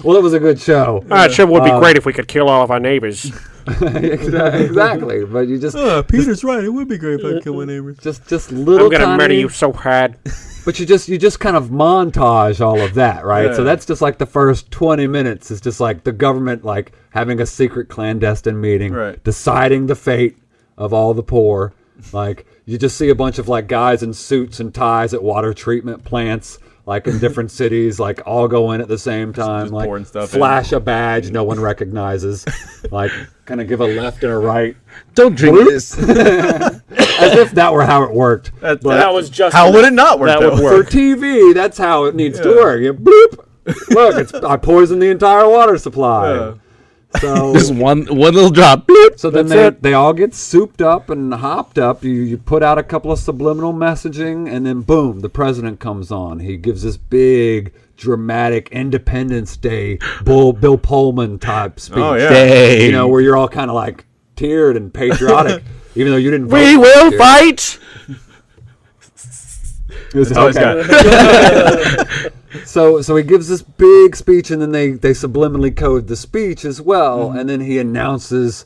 I can tell you that. Well, it was a good show. Ah, it sure would be great if we could kill all of our neighbors. exactly. But you just Uh, Peter's right. It would be great if I kill my neighbors. just just little I'm gonna tiny, murder you so hard. But you just you just kind of montage all of that, right? So that's just like the first twenty minutes is just like the government like having a secret clandestine meeting, Right. deciding the fate of all the poor. Like you just see a bunch of like guys in suits and ties at water treatment plants, like in different cities, like all go in at the same time, just like pouring stuff in. flash a badge no one recognizes, like kind of give a left and a right, Don't drink this. as if that were how it worked. That, That was just how would it not work? That though? would For. TV, that's how it needs to work. You bloop. Look, it's I poisoned the entire water supply. Yeah. So Just one one little drop. Bloop. so then they, it. they all get souped up and hopped up. You you put out a couple of subliminal messaging, and then boom, the president comes on. He gives this big dramatic Independence Day Bull Bill Pullman type speech. Oh yeah. Dang. You know where you're all kind of like teared and patriotic, even though you didn't. vote We will it. fight. It was- all he's okay. So so he gives this big speech and then they they subliminally code the speech as well and then he announces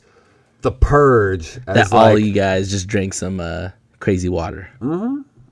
the purge as That all you guys just drank some uh, crazy water.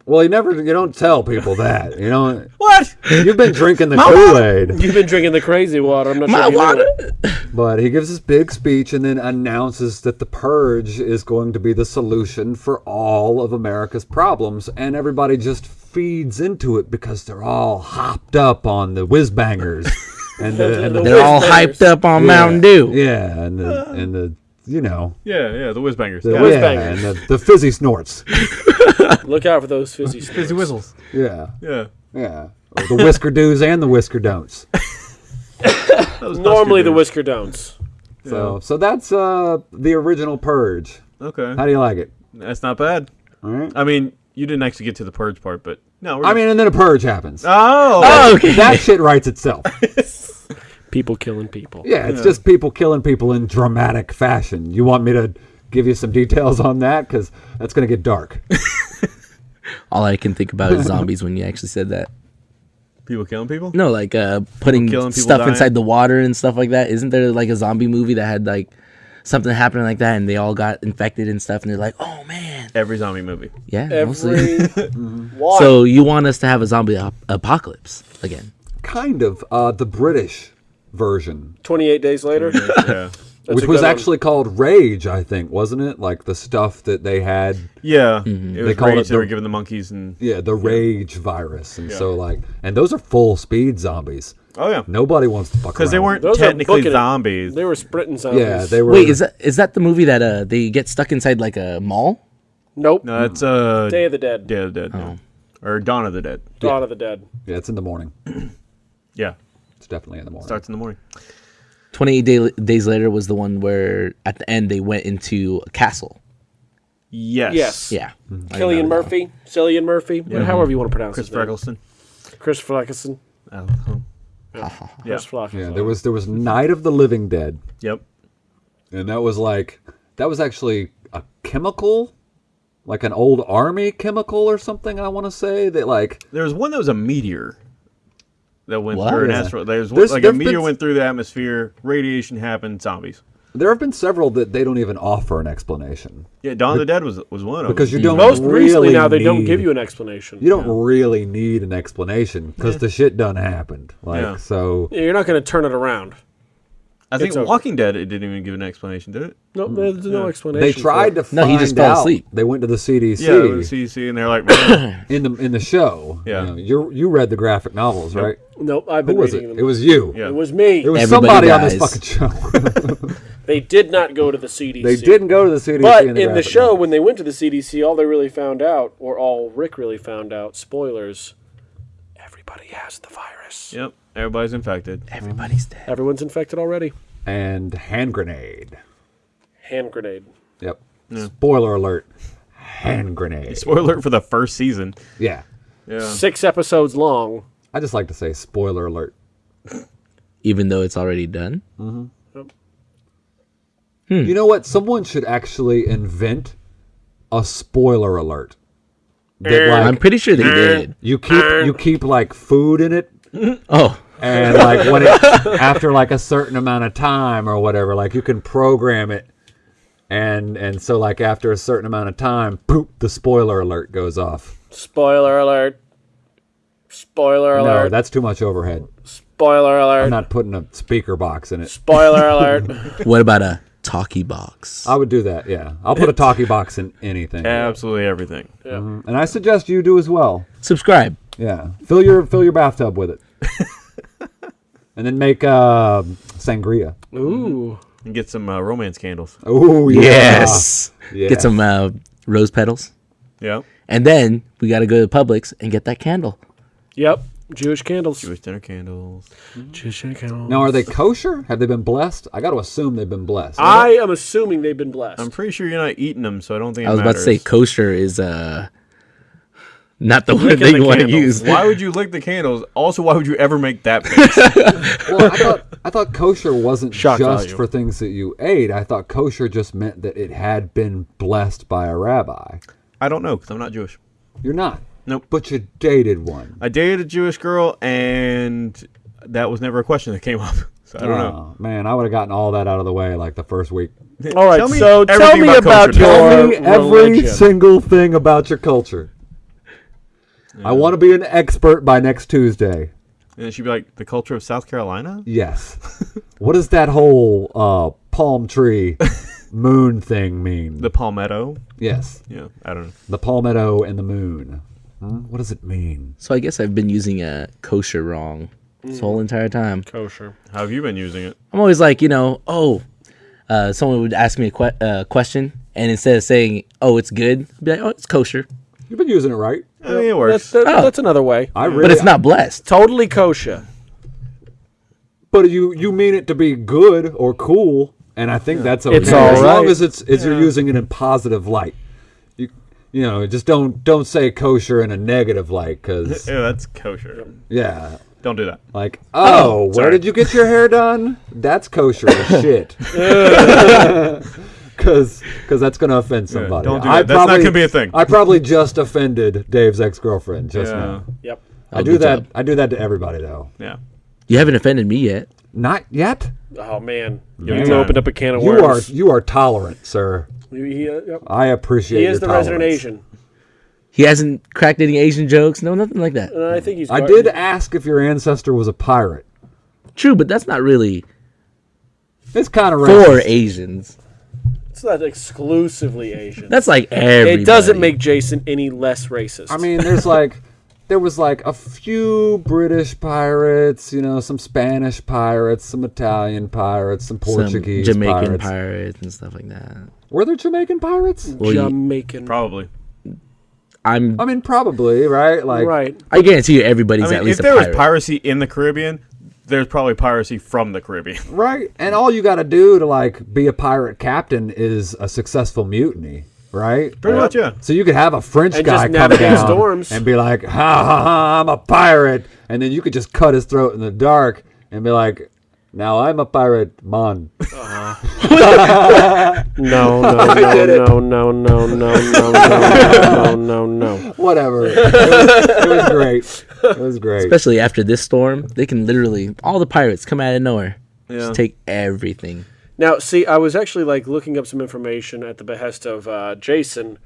well you never you don't tell people that you know What? you've been drinking the Kool-Aid You've been drinking the crazy water. I'm not My sure. if you know water. but he gives this big speech and then announces that the purge is going to be the solution for all of America's problems and everybody just feeds into it because they're all hopped up on the whiz bangers and the, and the They're all hyped up on Mountain Dew. Yeah, and the and the you know Yeah, yeah. The whiz bangers. the, Yeah. whiz bangers. and the, the fizzy snorts. Look out for those fizzy Fizzy whistles. Yeah, Yeah. yeah. Or the whisker do's and the whisker don'ts. Normally the whisker don'ts. So so that's uh the original purge. Okay. How do you like it? That's not bad. All right. I mean, you didn't actually get to the purge part, but no. We're I mean, and then a purge happens. oh. Oh, okay. that shit writes itself. People killing people. Yeah, it's just people killing people in dramatic fashion. You want me to give you some details on that because that's gonna get dark. All I can think about is zombies when you actually said that. People killing people. No, like uh, putting killing, people stuff dying? inside the water and stuff like that. Isn't there like a zombie movie that had like something happening like that and they all got infected and stuff and they're like, oh man, Every zombie movie. yeah, mostly. Every one. So you want us to have a zombie ap- apocalypse again? kind of uh, the British version 28 days later. yeah. That's which was good one. actually called Rage, I think, wasn't it? Like the stuff that they had, Yeah. Mm-hmm. It was called rage it they were giving the monkeys and. yeah, the Rage virus, and Yeah. so like, and those are full speed zombies. Oh yeah. Nobody wants to fuck Because they weren't Those are technically booking it. zombies. They were sprinting zombies. Yeah, they were. Wait, is that is that the movie that uh they get stuck inside like a mall? Nope. No, that's uh. Day of the Dead. Day of the Dead. Oh. yeah. Or Dawn of the Dead. Dawn of the Dead. Yeah, it's in the morning. Yeah. It's definitely in the morning. Starts in the morning. Twenty eight day, days later was the one where at the end they went into a castle. Yes. Yes. Yeah, Killian mm-hmm. Murphy. Cillian Murphy. However you want to pronounce Chris his name. Ferguson. Chris Ferguson. I. Yeah. Chris Ferguson. Yeah, there was there was Night of the Living Dead, Yep. and that was like that was actually a chemical, like an old army chemical or something. I want to say that like There was one that was a meteor that went What? through an Yeah. asteroid. There's, There's- like a meteor been- went through the atmosphere, radiation happened, zombies. there have been several that they don't even offer an explanation Yeah, Dawn of the Dead was was one of them. because them. you don't Most really recently now they don't give you an explanation. You don't really need an explanation because the shit done happened. Like Yeah. so, Yeah, You're not going to turn it around. I think it's over. Walking Dead it didn't even give an explanation, did it? No, mm. there's no explanation. they for tried it. to No, he just fell out. asleep. They went to the CDC Yeah, it was CDC, and they're like, in the in the show. Yeah. you know, you you read the graphic novels, right? Nope, I've Who was reading it? them. It was you. Yeah. It was me. It was Everybody somebody on this fucking show. they did not go to the CDC. they didn't go to the CDC. But in in the, the, show, novel. when they went to the CDC, all they really found out, or all Rick really found out, spoilers, everybody has the virus. yep, everybody's infected. everybody's dead. Everyone's infected already. and hand grenade. Hand grenade. Yep. Spoiler alert. Hand grenade. Spoiler alert for the first season. Yeah. Yeah, Six episodes long. I just like to say spoiler alert. Even though it's already done. Mm-hmm. Hmm. You know what? Someone should actually invent a spoiler alert. that I'm pretty sure they did. you keep you keep like food in it Oh, and like when it after like a certain amount of time or whatever like you can program it and and so like after a certain amount of time poop the spoiler alert goes off Spoiler alert. Spoiler alert no alert. that's too much overhead Spoiler alert. i'm not putting a speaker box in it Spoiler alert. what about a talkie box? i would do that yeah i'll put a talkie box in anything Absolutely everything. Mm-hmm. and i suggest you do as well Subscribe. yeah fill your fill your bathtub with it and then make uh, sangria Ooh. And get some uh, romance candles. oh yeah. Yes. Yeah. Get some uh, rose petals. Yeah. And then we got to go to Publix and get that candle. Yep. Jewish candles. Jewish dinner candles. Jewish dinner candles. now are they kosher have they been blessed i got to assume they've been blessed I am assuming they've been blessed. I'm pretty sure you're not eating them, so I don't think it I was about to say kosher is uh not the word Licking that you want to use. Why would you lick the candles? Also, why would you ever make that face? well, I thought I thought kosher wasn't Shock just value. for things that you ate. I thought kosher just meant that it had been blessed by a rabbi. I don't know because I'm not Jewish. You're not. Nope. But you dated one. I dated a Jewish girl, and that was never a question that came up. So I don't know. Oh, man, I would have gotten all that out of the way like the first week. All right, Tell me so tell me about about, your Tell Tell me every religion. single thing about your culture. I want to be an expert by next Tuesday. And then she'd be like, "The culture of South Carolina." Yes. what does that whole uh, palm tree moon thing mean? The palmetto. yes. Yeah, I don't know. The palmetto and the moon. Hmm? What does it mean? So I guess I've been using uh, kosher wrong this whole entire time. kosher. How have you been using it? I'm always like, you know, oh, uh, someone would ask me a que- uh, question, and instead of saying, oh, it's good, I'd be like, oh, it's kosher. You've been using it right. I mean, it That's, works. that- Oh. that's another way. I really, But it's not blessed. Totally kosher. But you you mean it to be good or cool, and I think that's okay. It's as long right. as it's as you're using it in positive light. You you know just don't don't say kosher in a negative light because Ew, that's kosher. yeah. Don't do that. Like, oh, oh, where sorry. did you get your hair done? That's kosher as shit. Because because that's going to offend somebody. don't do I that. That's not gonna be a thing. I probably just offended Dave's ex girlfriend just Yeah. now. Yep. I do that. job. I do that to everybody though. Yeah. You haven't offended me yet. Not yet. Oh man, Man. you opened up a can of You are worms. you are tolerant, sir. He, uh, yep. I appreciate. he your is the resident. Asian, He hasn't cracked any Asian jokes. No, nothing like that. and I think he's. I did ask if your ancestor was a pirate. True, but that's not really It's kind of for Asians. It's not exclusively Asian. That's like everybody. it doesn't make Jason any less racist. I mean, there's like, there was like a few British pirates, you know, some Spanish pirates, some Italian pirates, some some Portuguese Jamaican pirates. pirates and stuff like that. Were there Jamaican pirates? Well, Jamaican. Probably. I'm. I mean, probably, right? Like, right. I guarantee you, everybody's I mean, at if least a there was piracy in the Caribbean, there's probably piracy from the Caribbean. right? And all you got to do to like be a pirate captain is a successful mutiny, right? Pretty much, yeah. So you could have a French And guy just come down storms. and be like, ha ha ha, I'm a pirate. And then you could just cut his throat in the dark and be like, now I'm a pirate, man. No, no, no, no, no, no, no, no, no, no, no, no. Whatever. It was, it was great. It was great. Especially after this storm, they can literally all the pirates come out of nowhere, Yeah. just take everything. Now, see, I was actually like looking up some information at the behest of uh, Jason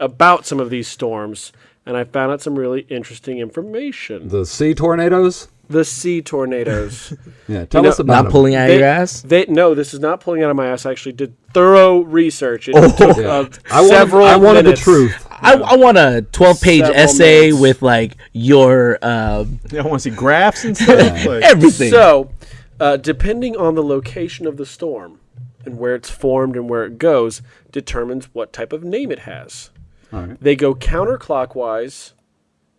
about some of these storms, and I found out some really interesting information. The sea tornadoes? The sea tornadoes. Yeah, tell know, us about Not them. pulling out They- your ass. They no, this is not pulling out of my ass. I actually did thorough research. It took Yeah. uh, I wanted, several. I wanted the truth. I, I want a 12 page Several essay minutes. with like your uh, I want to see graphs and stuff. Like, everything. So, uh, depending on the location of the storm and where it's formed and where it goes, determines what type of name it has. All right. They go counterclockwise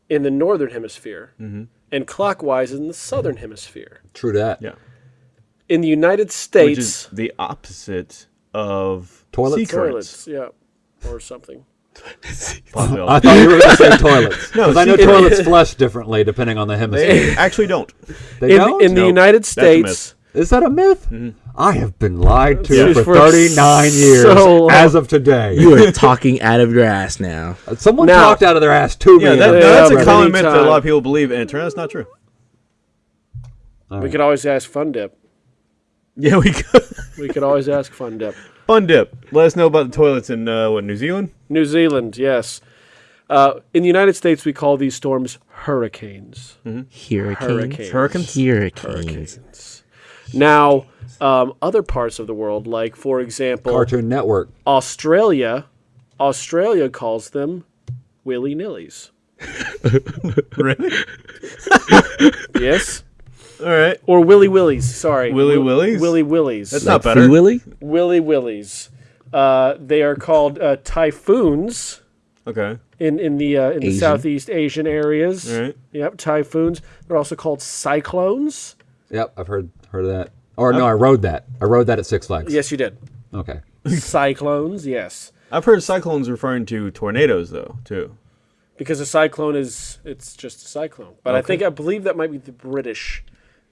in the northern hemisphere and clockwise in the southern hemisphere. True that. yeah. In the United States, Which States, is the opposite of Toilets? sea currents. toilets, yeah, or something. I thought you were going to say toilets. No, I know toilets flush differently depending on the hemisphere. They actually don't. They In, don't? in the Nope. United That's a myth. States, Is that a myth? Mm-hmm. I have been lied to Yeah. for For 39 years so long. as of today. You are talking out of your ass now. Someone Now- talked out of their ass to me. Yeah, that, and- Yeah, that's a but common myth that a lot of people believe, and it turns out it's not true. We could always ask Fun Dip. Yeah, we could. We could always ask Fun Dip. Fun dip. Let us know about the toilets in uh, what New Zealand. New Zealand, yes. Uh, in the United States, we call these storms hurricanes. Hurricanes. Hurricanes. Hurricanes. Hurricanes. Now, um, other parts of the world, like for example, Cartoon Network. Australia, Australia calls them willy nillies. really? Yes, All right. or willy willies. Sorry, Willy Wi- willies? Willy willies. That's Like not better. Free Willy? willy willies. Uh, they are called uh, typhoons Okay. in in the uh, in the Southeast Asian areas. All right. Yep, typhoons. They're also called cyclones. Yep, I've heard heard of that. Or no, I rode that. I rode that at Six Flags. Yes, you did. Okay. cyclones. Yes. I've heard cyclones referring to tornadoes though too. because a cyclone is it's just a cyclone. But I think I believe that might be the British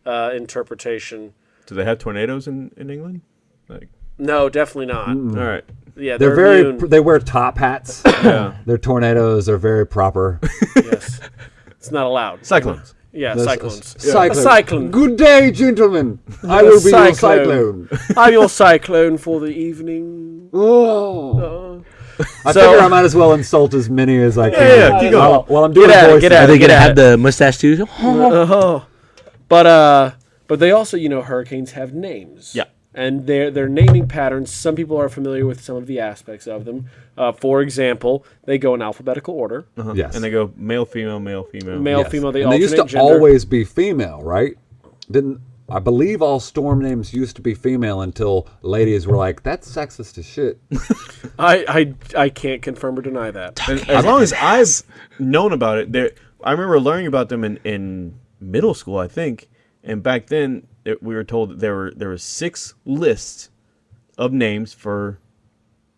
uh, interpretation. Do they have tornadoes in, in England? Like, No, definitely not. all right. Yeah, They're they're, very. immune. They wear top hats. Yeah. Their tornadoes are very proper. yes, it's not allowed. Cyclones. Yeah, There's a cyclones. s- cyclone. A cyclone. Good day, gentlemen. I will be your cyclone. cyclone. I'm your cyclone for the evening. Oh. I So- figure I might as well insult as many as I can. yeah, keep going. While, while I'm doing Get at it, voices. get at Are they gonna have the mustache too? Oh. But uh, but they also, you know, hurricanes have names. Yeah. And their their naming patterns. Some people are familiar with some of the aspects of them. Uh, for example, they go in alphabetical order. Uh-huh. Yes. And they go male, female, male, female. Male, Yes. female. They and they used to gender. always be female, right? Didn't I believe all storm names used to be female until ladies were like, "That's sexist as shit." I, I I can't confirm or deny that. And as long as I've known about it, there. I remember learning about them in, in middle school, I think. And back then, we were told that there were there were six lists of names for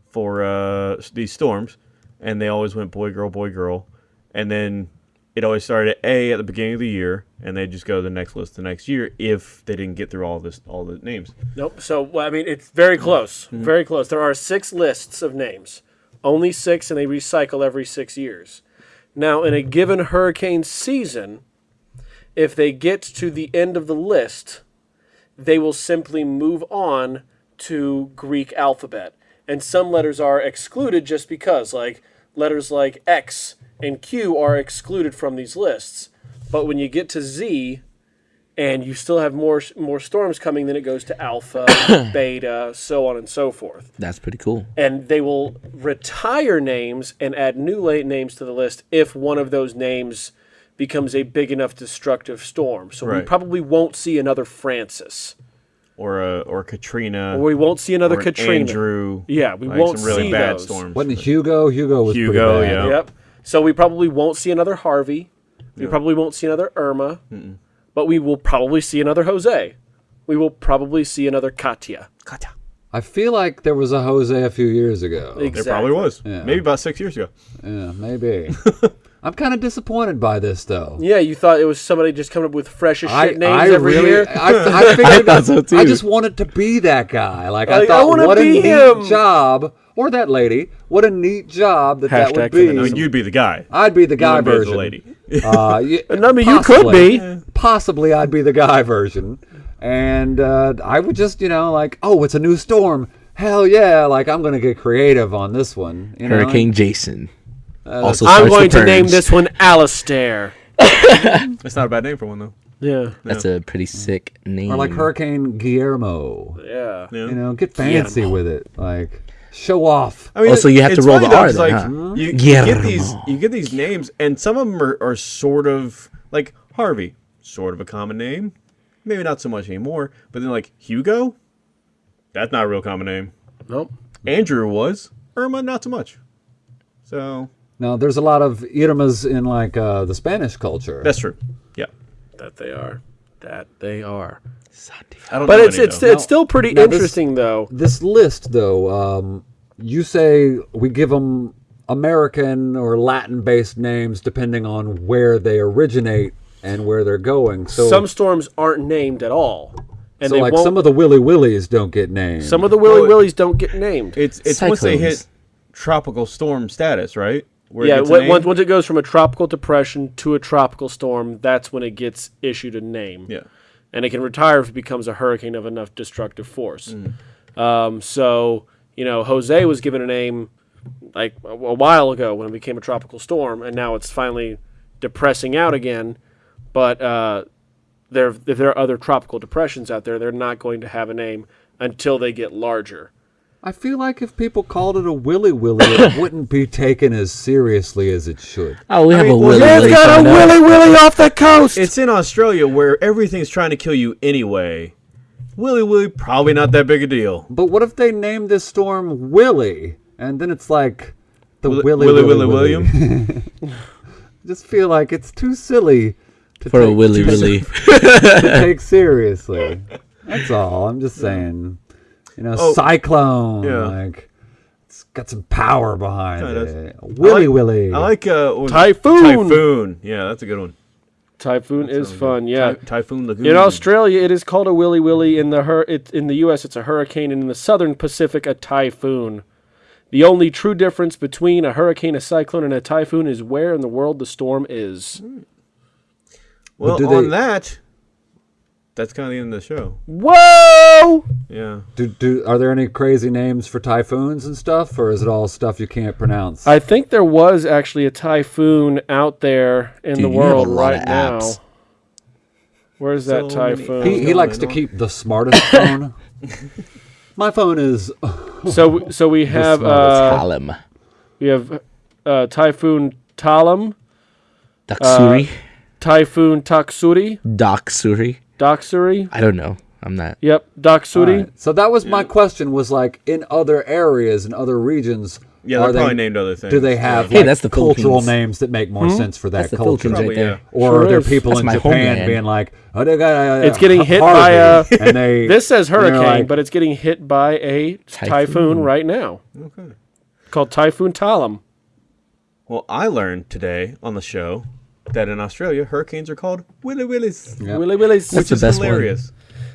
for uh, these storms, and they always went boy, girl, boy, girl, and then it always started at A at the beginning of the year, and they just go to the next list the next year if they didn't get through all this all the names. Nope. So well, I mean, it's very mm-hmm. close. Mm-hmm. Very close. There are six lists of names, only six, and they recycle every six years. Now, in a mm-hmm. given hurricane season, if they get to the end of the list, they will simply move on to Greek alphabet, and some letters are excluded just because, like letters like X and Q are excluded from these lists. But when you get to Z, and you still have more more storms coming, then it goes to alpha, beta, so on and so forth. That's pretty cool. And they will retire names and add new late names to the list if one of those names becomes a big enough destructive storm. So we probably won't see another Frances, Or uh, or Katrina. or we won't see another or an Katrina. Andrew. Yeah, we like won't some really see bad those. storms. Wasn't Hugo? Hugo was Hugo, pretty bad. yeah. Yep. So we probably won't see another Harvey. We probably won't see another Irma. But we will probably see another Jose. We will probably see another Katia. I feel like there was a Jose a few years ago. There probably was. Yeah. Maybe about six years ago. Yeah, maybe. I'm kind of disappointed by this though. Yeah, you thought it was somebody just coming up with fresh as shit I, names I every really, year. I, I, figured, thought so, too. I just wanted to be that guy. Like I Like, I thought, wanna what a neat him. job, or that lady. What a neat job that that would be. feminism. You'd be the guy. I'd be the guy wouldn't be the lady. Uh, y- I mean, you could be. Possibly, I'd be the guy version, and uh, I would just, you know, like, oh, it's a new storm. Hell yeah! Like I'm gonna get creative on this one. You know? Hurricane Jason. Uh, also I'm going to name this one Alistair. That's not a bad name for one though. Yeah. That's a pretty sick name. or like Hurricane Guillermo. Yeah. Yeah. You know, get fancy with it. Like show off. I mean, Also, you have to roll funny the though, R 'cause, then, like, huh? you, you get these, you get these names, and some of them are, are sort of like Harvey, sort of a common name, maybe not so much anymore. But then like Hugo, that's not a real common name. Nope. Andrew was Irma, not so much. So Now, there's a lot of Irmas in like uh, the Spanish culture. that's true. Yeah, That they are. That they are. I don't. But know it's any, it's though. it's still pretty now this- interesting though. this list, though, um, you say we give them American or Latin-based names depending on where they originate and where they're going. So Some storms aren't named at all. and so they like won't. some of the Willy Willies don't get named. some of the Willy Well, Willies don't get named. It's it's once they hit tropical storm status, right? Where yeah, gets a name? once, once it goes from a tropical depression to a tropical storm, that's when it gets issued a name. yeah. and it can retire if it becomes a hurricane of enough destructive force. Mm. Um, so, you know, Jose was given a name like a, a while ago when it became a tropical storm, and now it's finally depressing out again. But uh, there, if there are other tropical depressions out there, they're not going to have a name until they get larger. I feel like if people called it a Willy Willy, it wouldn't be taken as seriously as it should. Oh, we have mean, a well, Willy yeah, it's Willy. got a. Willy Willy off the coast. It's in Australia where everything's trying to kill you anyway. Willy Willy, probably not that big a deal. But what if they named this storm Willy, and then it's like the Willy- Willy Willy Willy, Willy William? Just feel like it's too silly to For a take, Willy to, Willy. to take seriously. That's all. I'm just saying. You know, Oh, cyclone. yeah. Like it's got some power behind Yeah, it Willy I like, Willy. I like uh, what was it? Typhoon. Typhoon. Yeah, that's a good one. Typhoon is fun, yeah. Ty- Typhoon Lagoon. In Australia, it is called a willy willy. In the hur- it, in the U.S., it's a hurricane, and in the southern Pacific, a typhoon. The only true difference between a hurricane, a cyclone, and a typhoon is where in the world the storm is. well, do on they- that, that's kind of the end of the show. Whoa! Yeah. do, do are there any crazy names for typhoons and stuff, or is it all stuff you can't pronounce? I think there was actually a typhoon out there in Dude, the you have a world right now. Where's that So many typhoon? he, he likes to keep the smartest phone. My phone is so so we have smartest uh, Column. we have uh, typhoon Talim, Daksuri. typhoon Taksuri, Daksuri. Doksuri. I don't know. I'm not. Yep, Doksuri. Alright, So that was my question. Was like in other areas and other regions. Yeah, are they're probably they, named other things. Do they have Hey, like, that's the cultural Philippines. names that make more sense for that That's the culture? Probably, right there. yeah. Or Sure are there is. people That's in Japan homeland. being like, oh, they got, uh, It's getting hit by Harvey," and they This says and they're hurricane, like, but it's getting hit by a typhoon, Typhoon. right now. Okay. Called Typhoon Talim. Well, I learned today on the show that in Australia, hurricanes are called Willy Willies, Yeah. Willy Willies. That's which the is best one. hilarious.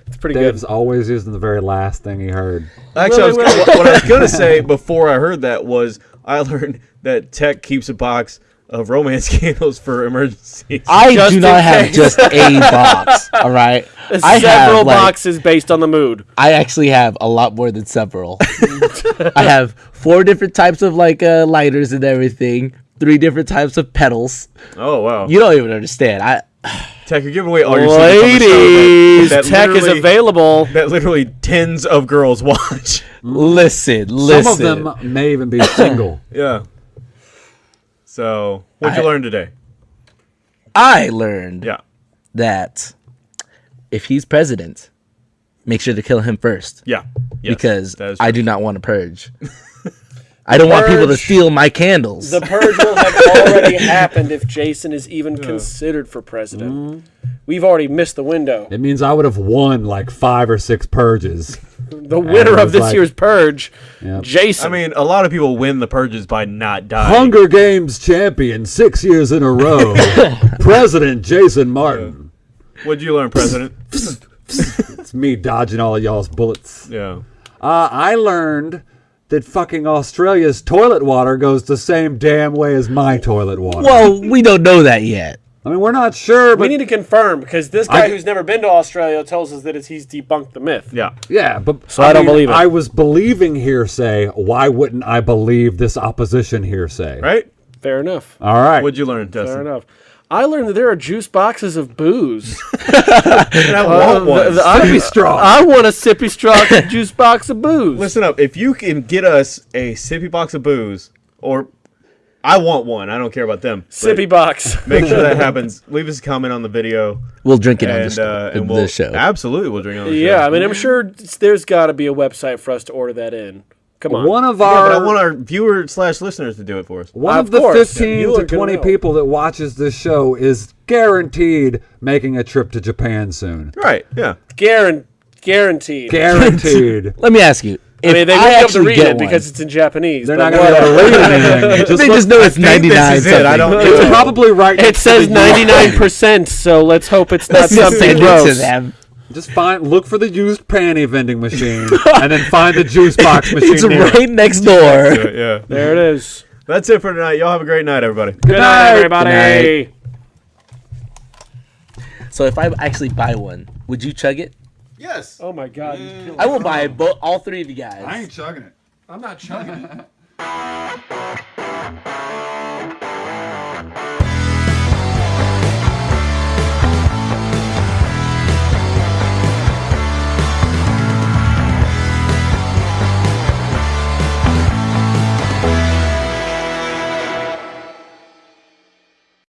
It's pretty Dave's good. always using the very last thing he heard. Actually, I was what, what I was gonna say before I heard that was I learned that Tech keeps a box of romance candles for emergencies. I Just do in not have just a box. All right. I Several have like, boxes based on the mood. I actually have a lot more than several. I have four different types of like uh, lighters and everything. Three different types of pedals. oh wow, You don't even understand. I Tech, you're giving away all your secrets on the show Ladies, that- that tech is available. That literally tens of girls watch. listen, listen. Some of them may even be single. yeah. So, what'd I- you learn today? I learned Yeah. that if he's president, make sure to kill him first Yeah. Yes, because I do not want to purge. I don't want people to steal my candles. The purge will have already happened if Jason is even considered for president. Mm-hmm. We've already missed the window. It means I would have won like five or six purges. The winner of this like- year's purge, Yep. Jason. I mean, a lot of people win the purges by not dying. Hunger Games champion six years in a row. President Jason Martin. What'd you learn, President? It's me dodging all of y'all's bullets. yeah. Uh, I learned that fucking Australia's toilet water goes the same damn way as my toilet water. well, we don't know that yet. I mean, we're not sure, we need to confirm because this guy I- who's never been to Australia tells us that it's, he's debunked the myth. Yeah. yeah, but So I don't believe it. I was believing hearsay. Why wouldn't I believe this opposition hearsay? Right? Fair enough. All right. What'd you learn, Fair enough. I learned that there are juice boxes of booze. And I want one. The- the- I, Sippy straw. I want a sippy straw juice box of booze. Listen up. If you can get us a sippy box of booze, or I want one. I don't care about them. Sippy box. Make sure that happens. Leave us a comment on the video, We'll drink it on the, and uh, the, and we'll the show. absolutely we'll drink it on the show. Yeah, I mean, I'm sure there's got to be a website for us to order that in. Come on. One of Yeah, our but I want our viewer slash listeners to do it for us. one Of of the course. 15 You are to 20 people that watches this show is guaranteed making a trip to Japan soon. Right? Yeah. Guaran- guaranteed. Guaranteed. Let me ask you. I mean, they I won't be able to read it one, because it's in Japanese. They're not going to be able to read anything. It just they looks- just know it's think ninety this is it. I don't it's probably right. It says 99%, so let's hope it's not Let's something send to gross. Them. Just find, look for the used panty vending machine, and then find the juice box machine. It's near it. right next door. Yeah, yeah. There it is. That's it for tonight. Y'all have a great night, everybody. Good night, night. everybody. Good So if I actually buy one, would you chug it? Yes. Oh my god. you I will buy both, all three of you guys. I ain't chugging it. I'm not chugging it.